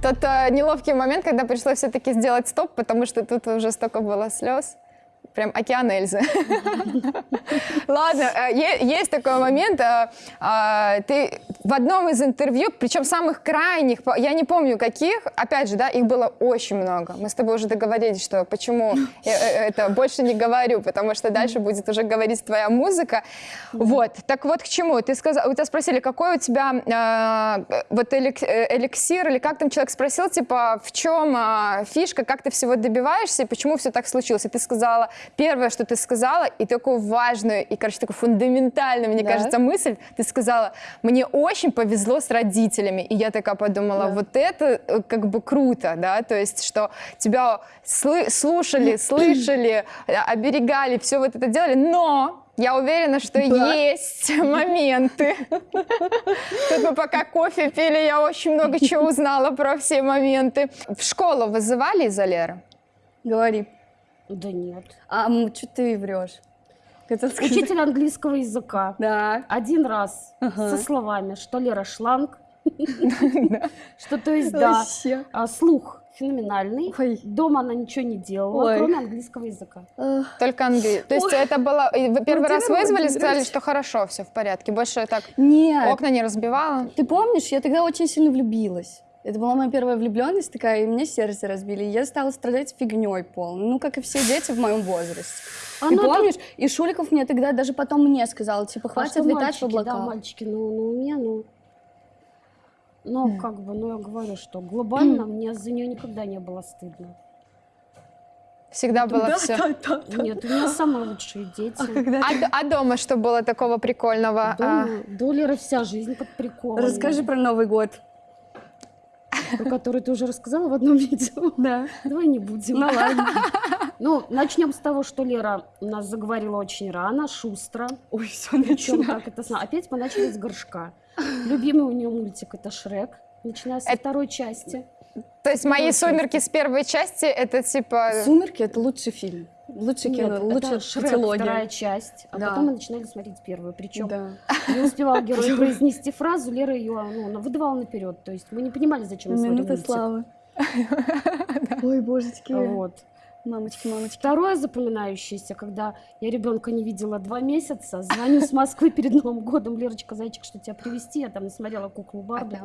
Тот э, неловкий момент, когда пришлось все-таки сделать стоп, потому что тут уже столько было слез. Прям океан Эльзы. Ладно, э, есть такой момент. э, а, Ты в одном из интервью, причем самых крайних, я не помню каких, опять же, да, их было очень много. Мы с тобой уже договорились, что почему я э, это больше не говорю, потому что дальше будет уже говорить твоя музыка. Вот, так вот к чему? Ты сказал, у тебя спросили, какой у тебя вот элик- эликсир, или как там человек спросил, типа, в чем а, фишка, как ты всего добиваешься, и почему все так случилось? И ты сказала, первое, что ты сказала, и такую важную, и, короче, такую фундаментальную, мне Да. кажется, мысль, ты сказала, мне очень повезло с родителями. И я такая подумала, Да. вот это э, как бы круто, да, то есть, что тебя слы- слушали, слышали, э, оберегали, все вот это делали, но я уверена, что есть моменты. Тут мы пока кофе пили, я очень много чего узнала про все моменты. В школу вызывали Леры? Говори. Да нет. А что ты врешь? Хотел сказать. Учитель английского языка. Да. Один раз Ага. со словами, что Лера шланг, что то есть, да, Вообще. а, слух феноменальный. Ой. Дома она ничего не делала, Ой. кроме английского языка. Только английский. То есть это было... и Вы первый раз вызвали, Владимирович. сказали, что хорошо, все в порядке. Больше так Нет. окна не разбивала. Ты помнишь, я тогда очень сильно влюбилась. Это была моя первая влюбленность такая, и мне сердце разбили. И я стала страдать фигней полной. Ну, как и все дети в моем возрасте. А и ну, это- помнишь, и Шуликов мне тогда даже потом мне сказал, типа, А хватит что летать мальчики, в облака. Да, мальчики, ну, ну, у меня, ну... Ну, как бы, ну, я говорю, что глобально мне за нее никогда не было стыдно. Всегда было все. Нет, у меня самые лучшие дети. А, д- а дома что было такого прикольного? А, Дома, да у Леры вся жизнь под приколом. Расскажи про Новый год. Про который ты уже рассказала в одном видео. Да. Давай не будем. Ну ладно. Ну, начнем с того, что Лера у нас заговорила очень рано, шустро. Ой, все Причем как это сна- Опять мы начали с горшка. Любимый у нее мультик это Шрек, начиная со Это- второй части. то есть мои сумерки с первой части это типа... «Сумерки» — это лучший фильм. Лучшее Нет, кино, это лучшая Шрек, вторая часть. А Да. потом мы начинали смотреть первую. Причем Да. не успевал герой произнести фразу, Лера ее ну, выдавала наперед. То есть мы не понимали, зачем мы смотрим Минута славы. Ой, божечки. Вот. Мамочки, мамочки. Второе запоминающееся, когда я ребенка не видела два месяца, звоню с Москвы перед Новым годом, Лерочка, зайчик, что тебя привезти? Я там смотрела куклу Барби.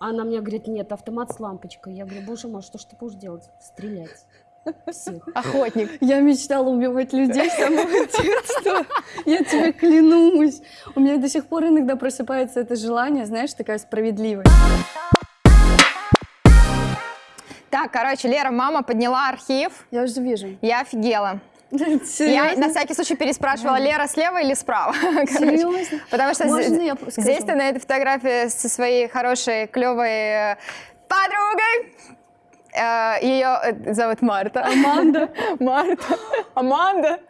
А Она мне говорит, нет, автомат с лампочкой. Я говорю, боже мой, что ж ты будешь делать? Стрелять. Охотник. Я мечтала убивать людей с самого детства. Я тебе клянусь. У меня до сих пор иногда просыпается это желание, знаешь, такая справедливость. Так, короче, Лера, мама подняла архив. Я уже вижу. Я офигела. Я на всякий случай переспрашивала, Лера слева или справа? Серьезно? Потому что Можно зи- я скажу? здесь ты на этой фотографии со своей хорошей, клевой подругой. Ее зовут Марта. Аманда. Марта. Аманда.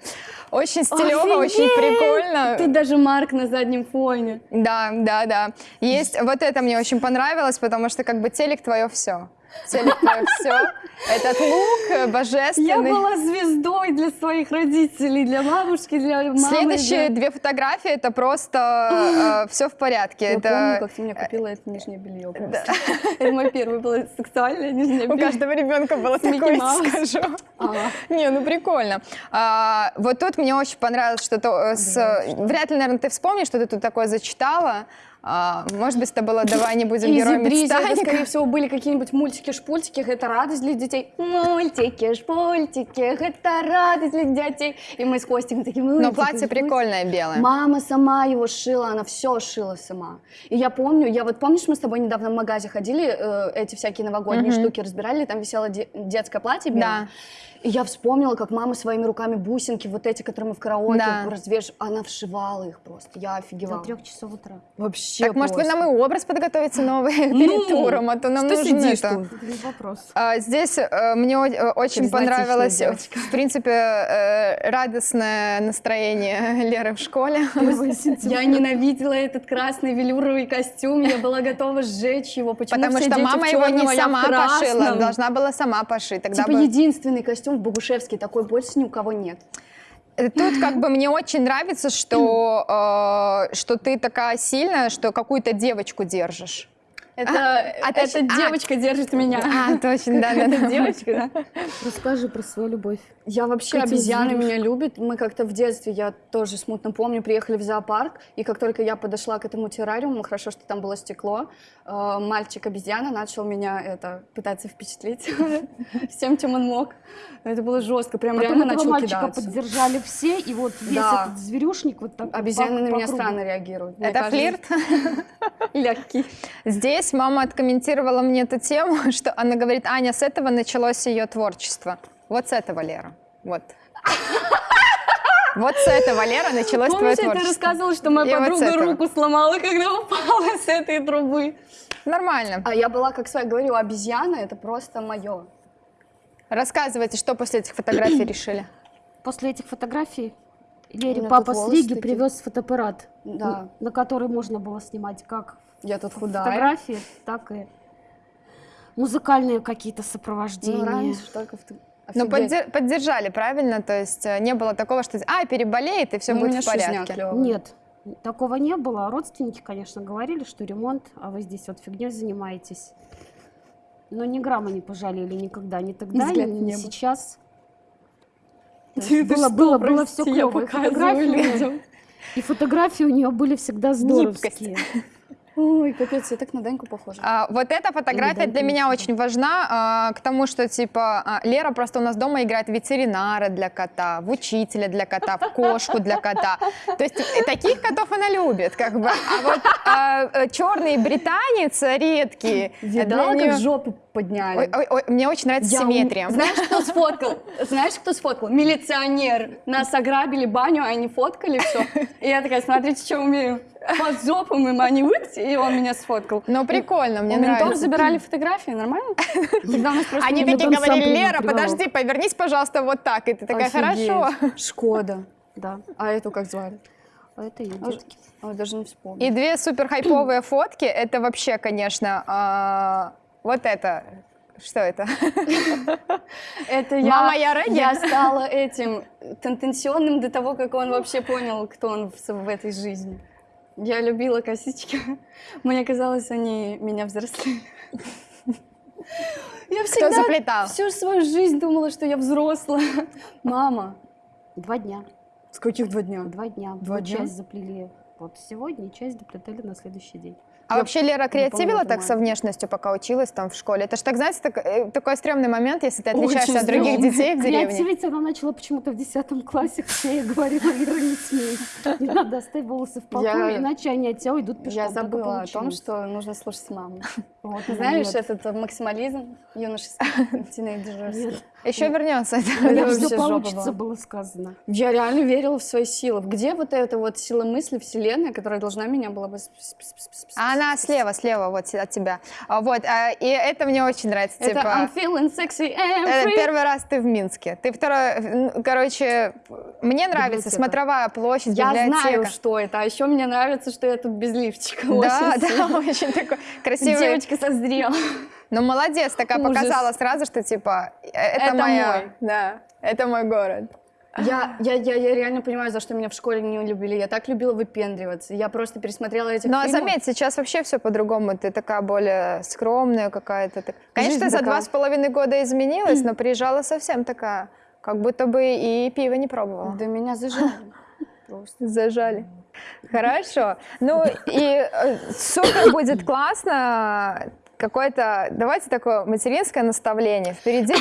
Очень стилево, очень прикольно. Тут даже Марк на заднем фоне. Да, да, да. Есть, вот это мне очень понравилось, потому что как бы телек твое все. все. Этот лук э, Я божественный. была звездой для своих родителей, для бабушки, для мамы. Следующие для- две фотографии это просто все в порядке. Я это помню, как ты мне купила это нижнее белье. просто. Это мое первое было сексуальное нижнее у белье. каждого ребенка было такое, скажу. Ага. Не, ну прикольно. А, вот тут мне очень понравилось, что то, э, с, вряд ли, наверное, ты вспомнишь, что ты тут такое зачитала. А, может быть, это было «Давай не будем героями бризи, это, Титаника». скорее всего, были какие-нибудь мультики-шпультики, это радость для детей. Мультики, шпультики, это радость для детей. И мы с Костиком такие, Но мультики, платье шпультики. прикольное, белое. Мама сама его шила, она все шила сама. И я помню, я вот помнишь, мы с тобой недавно в магазе ходили, э, эти всякие новогодние Мгм. штуки разбирали, там висело де- детское платье белое. Да. И я вспомнила, как мама своими руками бусинки, вот эти, которые мы в караоке Да. развеш... она вшивала их просто. Я До офигевала. трех часов утра. Вообще Так, может, вы просто. нам и образ подготовите новый перед туром, а то нам что нужно сидишь это. вопрос. А, Здесь э, мне э, очень понравилось, э, в принципе, э, радостное настроение Леры в школе. Я ненавидела этот красный велюровый костюм, я была готова сжечь его. Почему Потому что мама его не сама пошила, должна была сама пошить. Тогда Типа единственный костюм в Богушевске, такой больше ни у кого нет. Э, Тут как бы мне очень нравится, что, э, что ты такая сильная, что какую-то девочку держишь. Это, а эта точ- а. девочка держит меня. А, точно, да, да, Это да. девочка, да? Расскажи про свою любовь. Я вообще, обезьяны меня любят. Мы как-то в детстве, я тоже смутно помню, приехали в зоопарк, и как только я подошла к этому террариуму, хорошо, что там было стекло, э, мальчик-обезьяна начал меня это пытаться впечатлить всем, чем он мог. Это было жестко, прям Потом реально этого начал мальчика кидаться. поддержали все, и вот весь Да. этот зверюшник вот так Обезьяны по- на по меня кругу. странно реагируют. Это кажется, флирт? Легкий. Здесь мама откомментировала мне эту тему, что она говорит, Аня, с этого началось ее творчество. Вот с этого, Лера. Вот. Вот с этого, Лера, началось твое Помнишь, я тебе творчество. рассказывала, что моя И вот с подруга этого. руку сломала, когда упала с этой трубы? Нормально. А я была, как своя говорю, обезьяна, это просто мое. Рассказывайте, что после этих фотографий решили. После этих фотографий Лере папа с такие. привез фотоаппарат, Да. на который можно было снимать как Я тут худая. фотографии, так и музыкальные какие-то Ну, сопровождения. раньше только в... Ну, Офигеть. поддер- поддержали, правильно? То есть э, не было такого, что а, переболеет, и все Ну, будет в порядке. Нет, такого не было. Родственники, конечно, говорили, что ремонт, а вы здесь вот фигней занимаетесь. Но ни грамма не пожалели никогда, ни тогда, ни, в ни сейчас. Ты было, что, было, было все прости, клево. И фотографии, и фотографии у нее были всегда здоровские. Ой, капец, я так на Даньку похожа. А, вот эта фотография для меня очень важна, а, к тому, что типа а, Лера просто у нас дома играет ветеринара для кота, в учителя для кота, в кошку для кота. То есть э, таких котов она любит, как бы. А вот черный британец редкий. Видала, неё- как жопу подняли? Ой, ой, ой, мне очень нравится Я ум- симметрия. Знаешь, кто сфоткал? Знаешь, кто сфоткал? Милиционер. Нас ограбили баню, а они фоткали все. И я такая, смотрите, что умею. Под жопу мы они выйти, и он меня сфоткал. Но прикольно, мне У ментов нравится. забирали фотографии, нормально? Они такие говорили, Лера, подожди, повернись, пожалуйста, вот так. И ты такая, хорошо. Шкода. Да, А эту как звали? а это ее А. Ой, даже не вспомню. И две супер хайповые фотки, это вообще, конечно, а, вот это. Что это? Это я, Мама, я Регги? я стала этим тенденционным до того, как он вообще понял, кто он в, в этой жизни. Я любила косички. Мне казалось, они меня взрослее. Я Кто всегда заплетал? всю свою жизнь думала, что я взрослая. Мама, Два дня. с каких два дня? Два дня. Два дня? часть заплели вот сегодня, часть доплетали на следующий день. А вообще Лера креативила так со внешностью, пока училась там в школе? Это ж так, знаете, так- э, такой стрёмный момент, если ты отличаешься Очень от других стрёмный. детей в деревне. Креативить она начала почему-то в 10 классе, хотя я ей говорила, Ира, не смей. Не надо оставить волосы в покое, Я- иначе они от тебя уйдут пешком. Я забыла о том, что нужно слушать маму. Вот, Знаешь, нет, этот максимализм юношеский, тинейджерский. Еще вернется. Вообще все получится, было сказано. Я реально верила в свои силы. Где вот эта вот сила мысли, вселенная, которая должна меня была бы... А она слева, слева вот от тебя. А, Вот, а, и это мне очень нравится. Это типа, I'm feeling sexy э, free. Первый раз ты в Минске. Ты второй, короче, мне нравится смотровая площадь, Я знаю, что это. А еще мне нравится, что я тут без лифчика. Да, да, очень такой красивый. Девочка созрела. Ну, молодец, такая Ужас. показала сразу, что типа, э, это, Это моя, мой. да, это мой город. Я, я, я, я реально понимаю, за что меня в школе не любили. Я так любила выпендриваться. Я просто пересмотрела этих Ну, а заметь, сейчас вообще все по-другому. Ты такая более скромная какая-то. Конечно, Жизнь за такая. два с половиной года изменилась, но приезжала совсем такая, как будто бы и пиво не пробовала. Да меня зажали. Просто. Зажали. Хорошо. Ну и э, супер будет классно. Какое-то, давайте такое материнское наставление. Впереди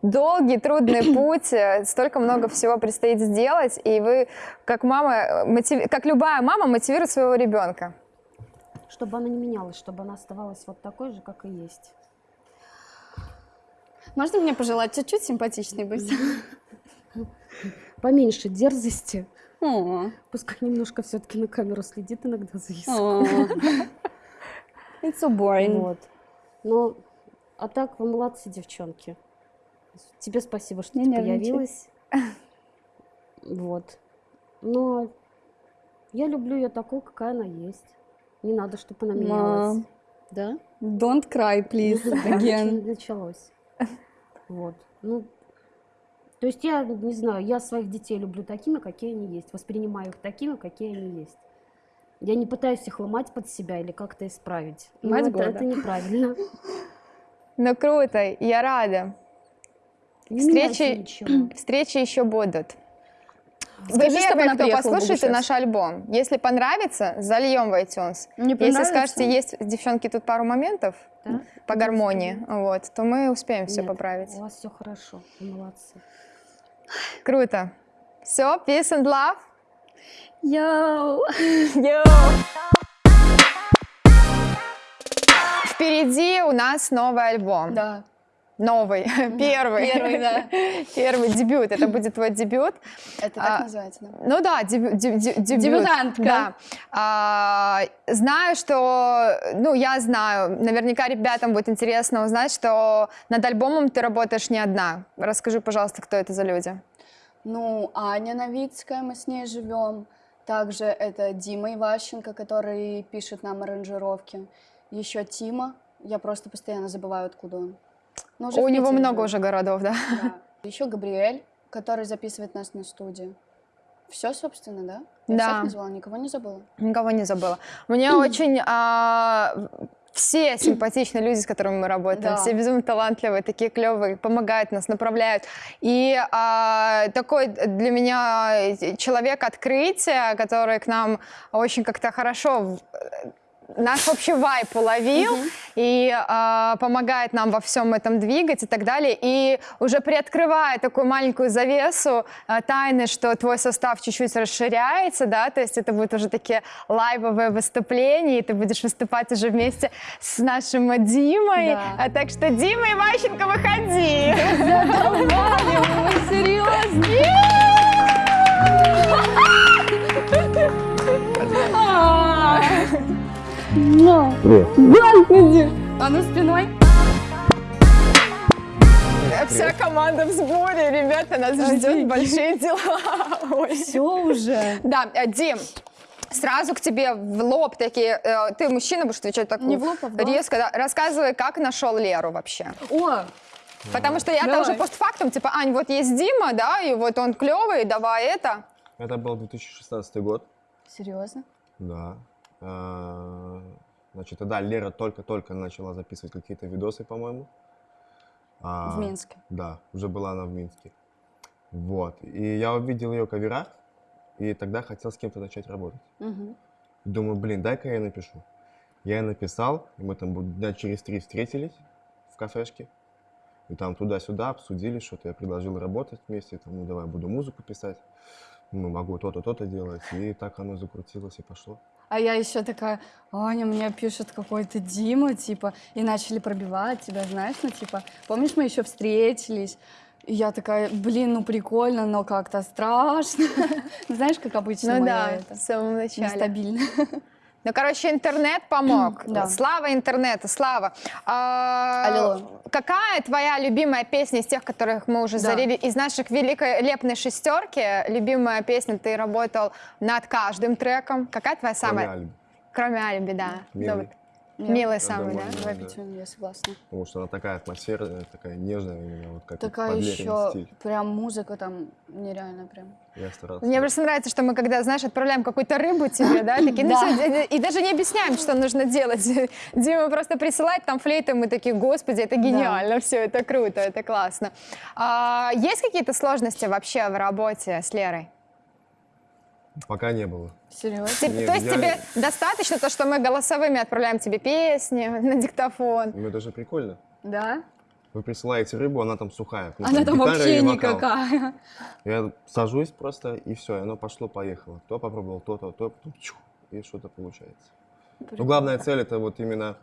долгий, трудный путь, э, столько много всего предстоит сделать, и вы, как мама, мотив- как любая мама, мотивирует своего ребенка. Чтобы она не менялась, чтобы она оставалась вот такой же, как и есть. Можно мне пожелать чуть-чуть симпатичней быть? Поменьше дерзости. О, Пускай немножко все-таки на камеру следит иногда за языком. It's so boring. Вот. Но, а так, вы молодцы, девчонки. Тебе спасибо, что Не ты нервничай. появилась. Вот. Но я люблю ее такой, какая она есть. Не надо, чтобы она менялась. Да? Don't cry, please, again. Началось. Вот. Ну, то есть я не знаю, я своих детей люблю такими, какие они есть. Воспринимаю их такими, какие они есть. Я не пытаюсь их ломать под себя или как-то исправить. Ну, Мать это, года. это неправильно. Ну круто, я рада. Не Встречи, встречи еще будут. Вы Скажи, чтобы первые, кто послушаете Богучевск. наш альбом. Если понравится, зальем в iTunes. Не Если скажете, есть, девчонки, тут пару моментов Да? по гармонии, вот, то мы успеем все Нет, поправить. У вас все хорошо, вы молодцы. Круто. Все, peace and love. Йоу. Впереди у нас новый альбом. Да. Новый, первый. Первый, да. Первый дебют. Это будет твой дебют. Это А, так называется, да? Ну да, дебю- деб- деб- дебют. Дебютантка. Да. А, знаю, что, ну, я знаю, наверняка ребятам будет интересно узнать, что над альбомом ты работаешь не одна. Расскажи, пожалуйста, кто это за люди. Ну, Аня Новицкая, мы с ней живем. Также это Дима Иващенко, который пишет нам аранжировки. Еще Тима. Я просто постоянно забываю, откуда он. Но уже У него Питере много живет. уже городов, да? Да. Еще Габриэль, который записывает нас на студии. Все, собственно, да? Я Да. всех назвала, никого не забыла. Никого не забыла. Мне очень а, все симпатичные люди, с которыми мы работаем, Да. все безумно талантливые, такие клевые, помогают нас, направляют. И а, такой для меня человек открытия, который к нам очень как-то хорошо в- наш общий вайп уловил и а, помогает нам во всем этом двигать и так далее. И уже приоткрывая такую маленькую завесу а, тайны, что твой состав чуть-чуть расширяется, да, то есть это будут уже такие лайвовые выступления, и ты будешь выступать уже вместе с нашим Димой. Да. А, так что, Дима Иващенко, выходи! Серьезно? Господи! А ну спиной. Вся команда в сборе, ребята, нас ждет большие дела. Ой. Все уже. Да, э, Дим, сразу к тебе в лоб такие. э, Ты мужчина, будешь отвечать так Не в лоб, а в глаз. резко. да. Рассказывай, как нашел Леру вообще. О, Потому что я Давай. тоже постфактум, типа, Ань, вот есть Дима, да, и вот он клевый, давай это. Это был 2016 год. серьезно? Да. Значит, тогда Лера только-только начала записывать какие-то видосы, по-моему. А, В Минске. Да, уже была она в Минске. Вот. И я увидел ее кавера, и тогда хотел с кем-то начать работать. Мгм. Думаю, блин, дай-ка я напишу. Я ей написал, и мы там дня через три встретились в кафешке. И там туда-сюда обсудили что-то. Я предложил работать вместе. Там, ну, давай, буду музыку писать. Ну, могу то-то, то-то делать. И так оно закрутилось и пошло. А я еще такая, Аня, мне пишет какой-то Дима, типа, и начали пробивать тебя, знаешь, ну, типа, помнишь, мы еще встретились? И я такая, блин, ну прикольно, но как-то страшно. Знаешь, как обычно Ну да, это, в самом начале. нестабильно. Ну, короче, интернет помог. Да. Слава интернету, слава. А. Какая твоя любимая песня из тех, которых мы уже Да. зарели, из наших великолепной шестерки? Любимая песня, ты работал над каждым треком. Какая твоя Кроме самая? Альбы. Кроме Альби, да. Милый. Вот. Милый Я самый, думаю, да? да. Давай пятерку, я согласна. Потому что она такая атмосферная, такая нежная именно, вот как Такая еще стиль. прям музыка там нереально прям. Я старался. Мне просто нравится, что мы когда, знаешь, отправляем какую-то рыбу тебе, да, такие, ну Да. и даже не объясняем, что нужно делать. Дима просто присылает там флейту, мы такие, господи, это гениально, все, это круто, это классно. А, есть какие-то сложности вообще в работе с Лерой? Пока не было. Серьезно? Нет, То есть я- тебе достаточно то, что мы голосовыми отправляем тебе песни на диктофон? Ну это же прикольно. Да? Вы присылаете рыбу, она там сухая. Ну, Она там гитара вообще никакая. Я сажусь просто, и все, и оно пошло-поехало. Кто попробовал то-то, то, потом чух, и что-то получается. Но главная цель это вот именно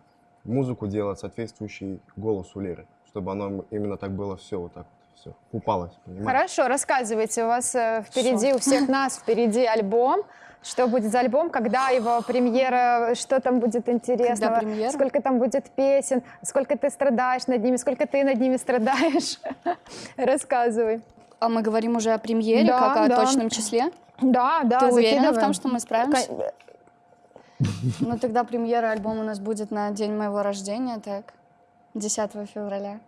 музыку делать соответствующей голосу Леры, чтобы оно именно так было все вот так все упалось, понимаешь? Хорошо, рассказывайте, у вас э, впереди, у всех нас впереди альбом. Что будет за альбом, когда его премьера, что там будет интересного, сколько там будет песен, сколько ты страдаешь над ними, сколько ты над ними страдаешь. Рассказывай. А мы говорим уже о премьере, Да, как о да. точном числе? Да, да, Ты уверена в закидываем. том, что мы справимся? Ну тогда премьера альбома у нас будет на день моего рождения, так? 10 февраля.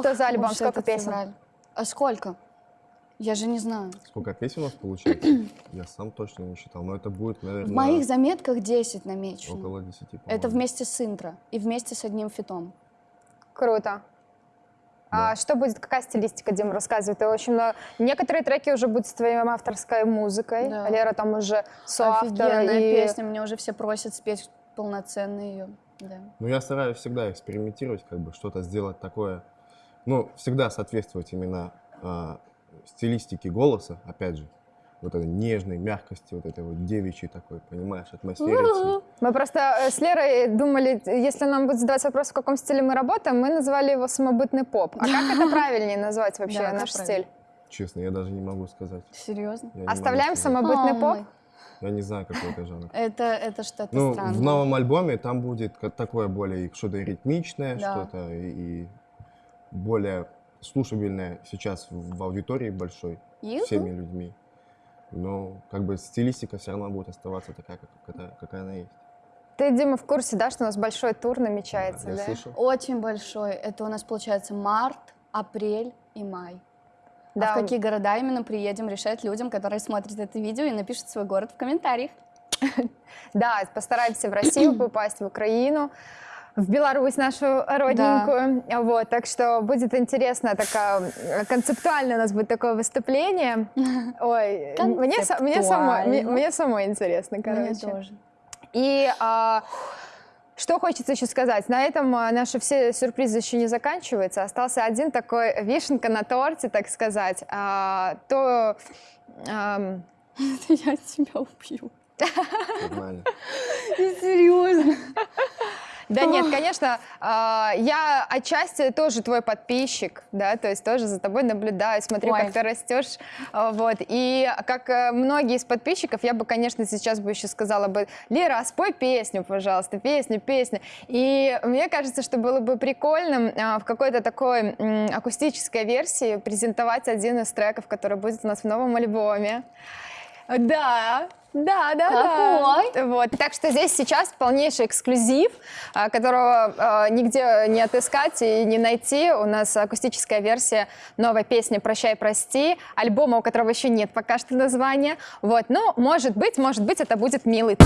Что за альбом? уж Сколько песен? февраль. А сколько? Я же не знаю. Сколько песен у нас получается? Я сам точно не считал, но это будет, В наверное, моих заметках 10 намечено. около 10, Это по-моему. вместе с интро и вместе с одним фитом. Круто. А Да. что будет, какая стилистика, Дима, рассказывает? Ты очень много... Некоторые треки уже будут с твоей авторской музыкой. Да. Лера там уже соавтор. Офигенная и... песня, мне уже все просят спеть полноценно ее. Да. Ну, я стараюсь всегда экспериментировать, как бы что-то сделать такое, ну, всегда соответствовать именно а, стилистике голоса, опять же, вот этой нежной мягкости, вот этой вот девичьей такой, понимаешь, атмосфере. всей. Мы просто э, с Лерой думали, если нам будет задавать вопрос, в каком стиле мы работаем, мы называли его самобытный поп. А как это правильнее назвать вообще Да, наш стиль? Честно, я даже не могу сказать. Серьезно? Я Оставляем сказать. самобытный поп? Я не знаю, какой это жанр. Это, это что-то Ну, странное. в новом альбоме там будет такое более что-то ритмичное, Да. что-то и, и более слушабельное сейчас в, аудитории большой Юху. всеми людьми. Но как бы стилистика все равно будет оставаться такая, как, какая, какая она есть. Ты, Дима, в курсе, да, что у нас большой тур намечается, я да? слышал. Очень большой. Это у нас получается март, апрель и май. Да. А в какие города именно приедем, решать людям, которые смотрят это видео и напишут свой город в комментариях. Да, постараемся в Россию попасть, в Украину, в Беларусь нашу родненькую. Вот, так что будет интересно, такая, э, концептуально у нас будет такое выступление. Ой, мне, мне, самой, мне, мне самой интересно, Мне короче. тоже. И а, что хочется еще сказать? На этом а, наши все сюрпризы еще не заканчиваются. Остался один такой вишенка на торте, так сказать. А, то ам, Я тебя убью. Нормально. Серьезно. Да нет, конечно, а, я отчасти тоже твой подписчик, да, то есть тоже за тобой наблюдаю, смотрю, Ой. как ты растешь, а, вот, и как э, многие из подписчиков, я бы, конечно, сейчас бы еще сказала бы, Лера, спой песню, пожалуйста, песню, песню, и мне кажется, что было бы прикольно а, в какой-то такой акустической версии презентовать один из треков, который будет у нас в новом альбоме. Да, да, да, Какой? да. Вот. Так что здесь сейчас полнейший эксклюзив, а, которого а, нигде не отыскать и не найти. У нас акустическая версия новой песни «Прощай, прости», альбома, у которого еще нет пока что названия. Вот. Но, может быть, может быть, это будет «Милый ты».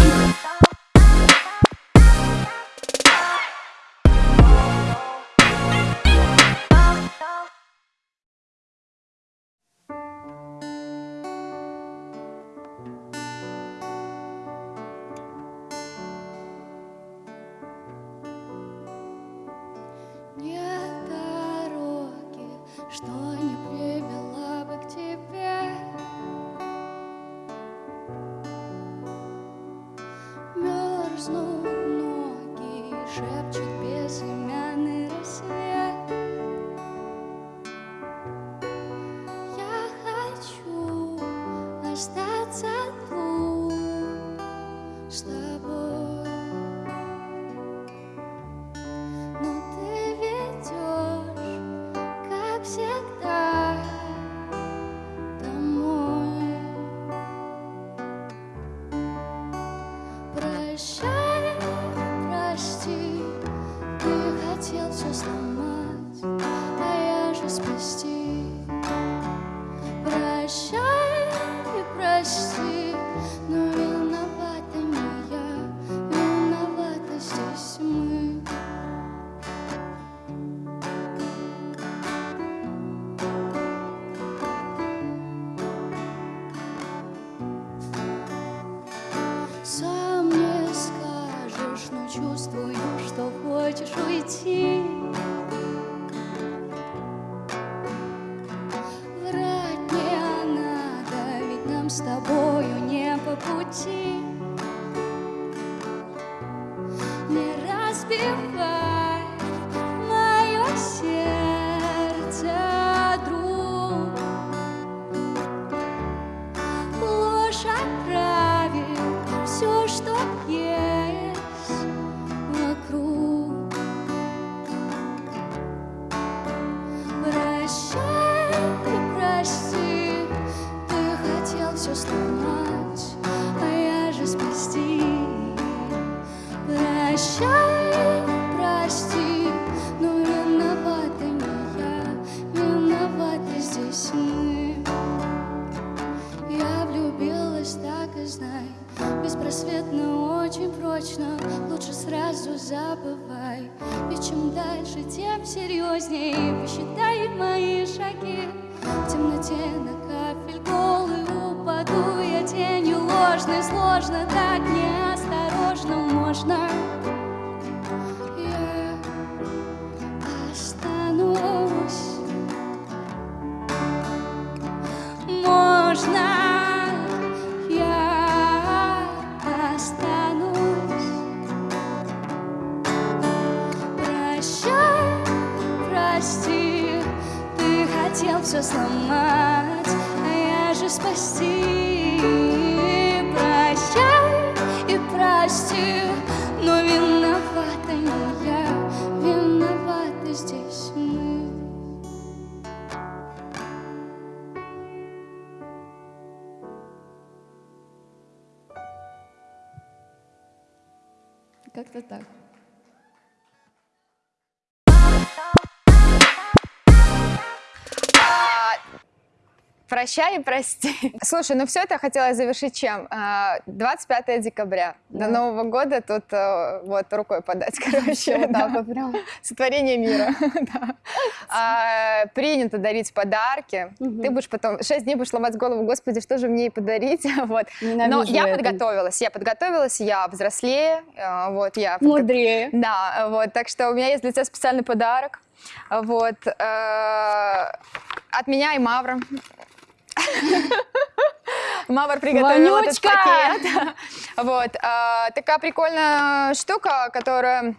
Прощай и прости. Слушай, ну все это хотела завершить чем? А, 25 декабря. До Нового года тут э, вот рукой подать, короче. Вот да. так прям. Сотворение мира. да. А, принято дарить подарки. Ты будешь потом шесть дней будешь ломать голову, господи, что же мне ей подарить? вот. Но Ненавижу я это. подготовилась, я подготовилась, я взрослее, э, вот я. подго- Мудрее. Да, вот, так что у меня есть для тебя специальный подарок, вот, э, от меня и Мавра. Мавр приготовил этот Вонючка! пакет. Вот, а, такая прикольная штука, которая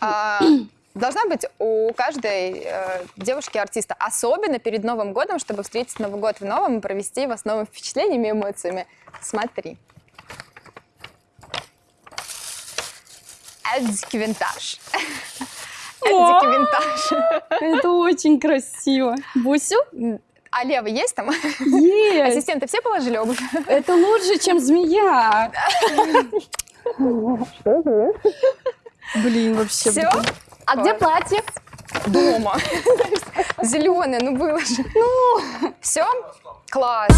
а, должна быть у каждой э, девушки-артиста, особенно перед Новым годом, чтобы встретить Новый год в новом и провести его с новыми впечатлениями и эмоциями. Смотри. Эдзики винтаж. Эдзики винтаж. Это очень красиво. Бусю? А лево есть там? Есть. Ассистенты все положили обувь? Это лучше, чем змея. Блин, вообще. Все? А где платье? Дома. Зеленое, ну было же. Ну. Все? Класс.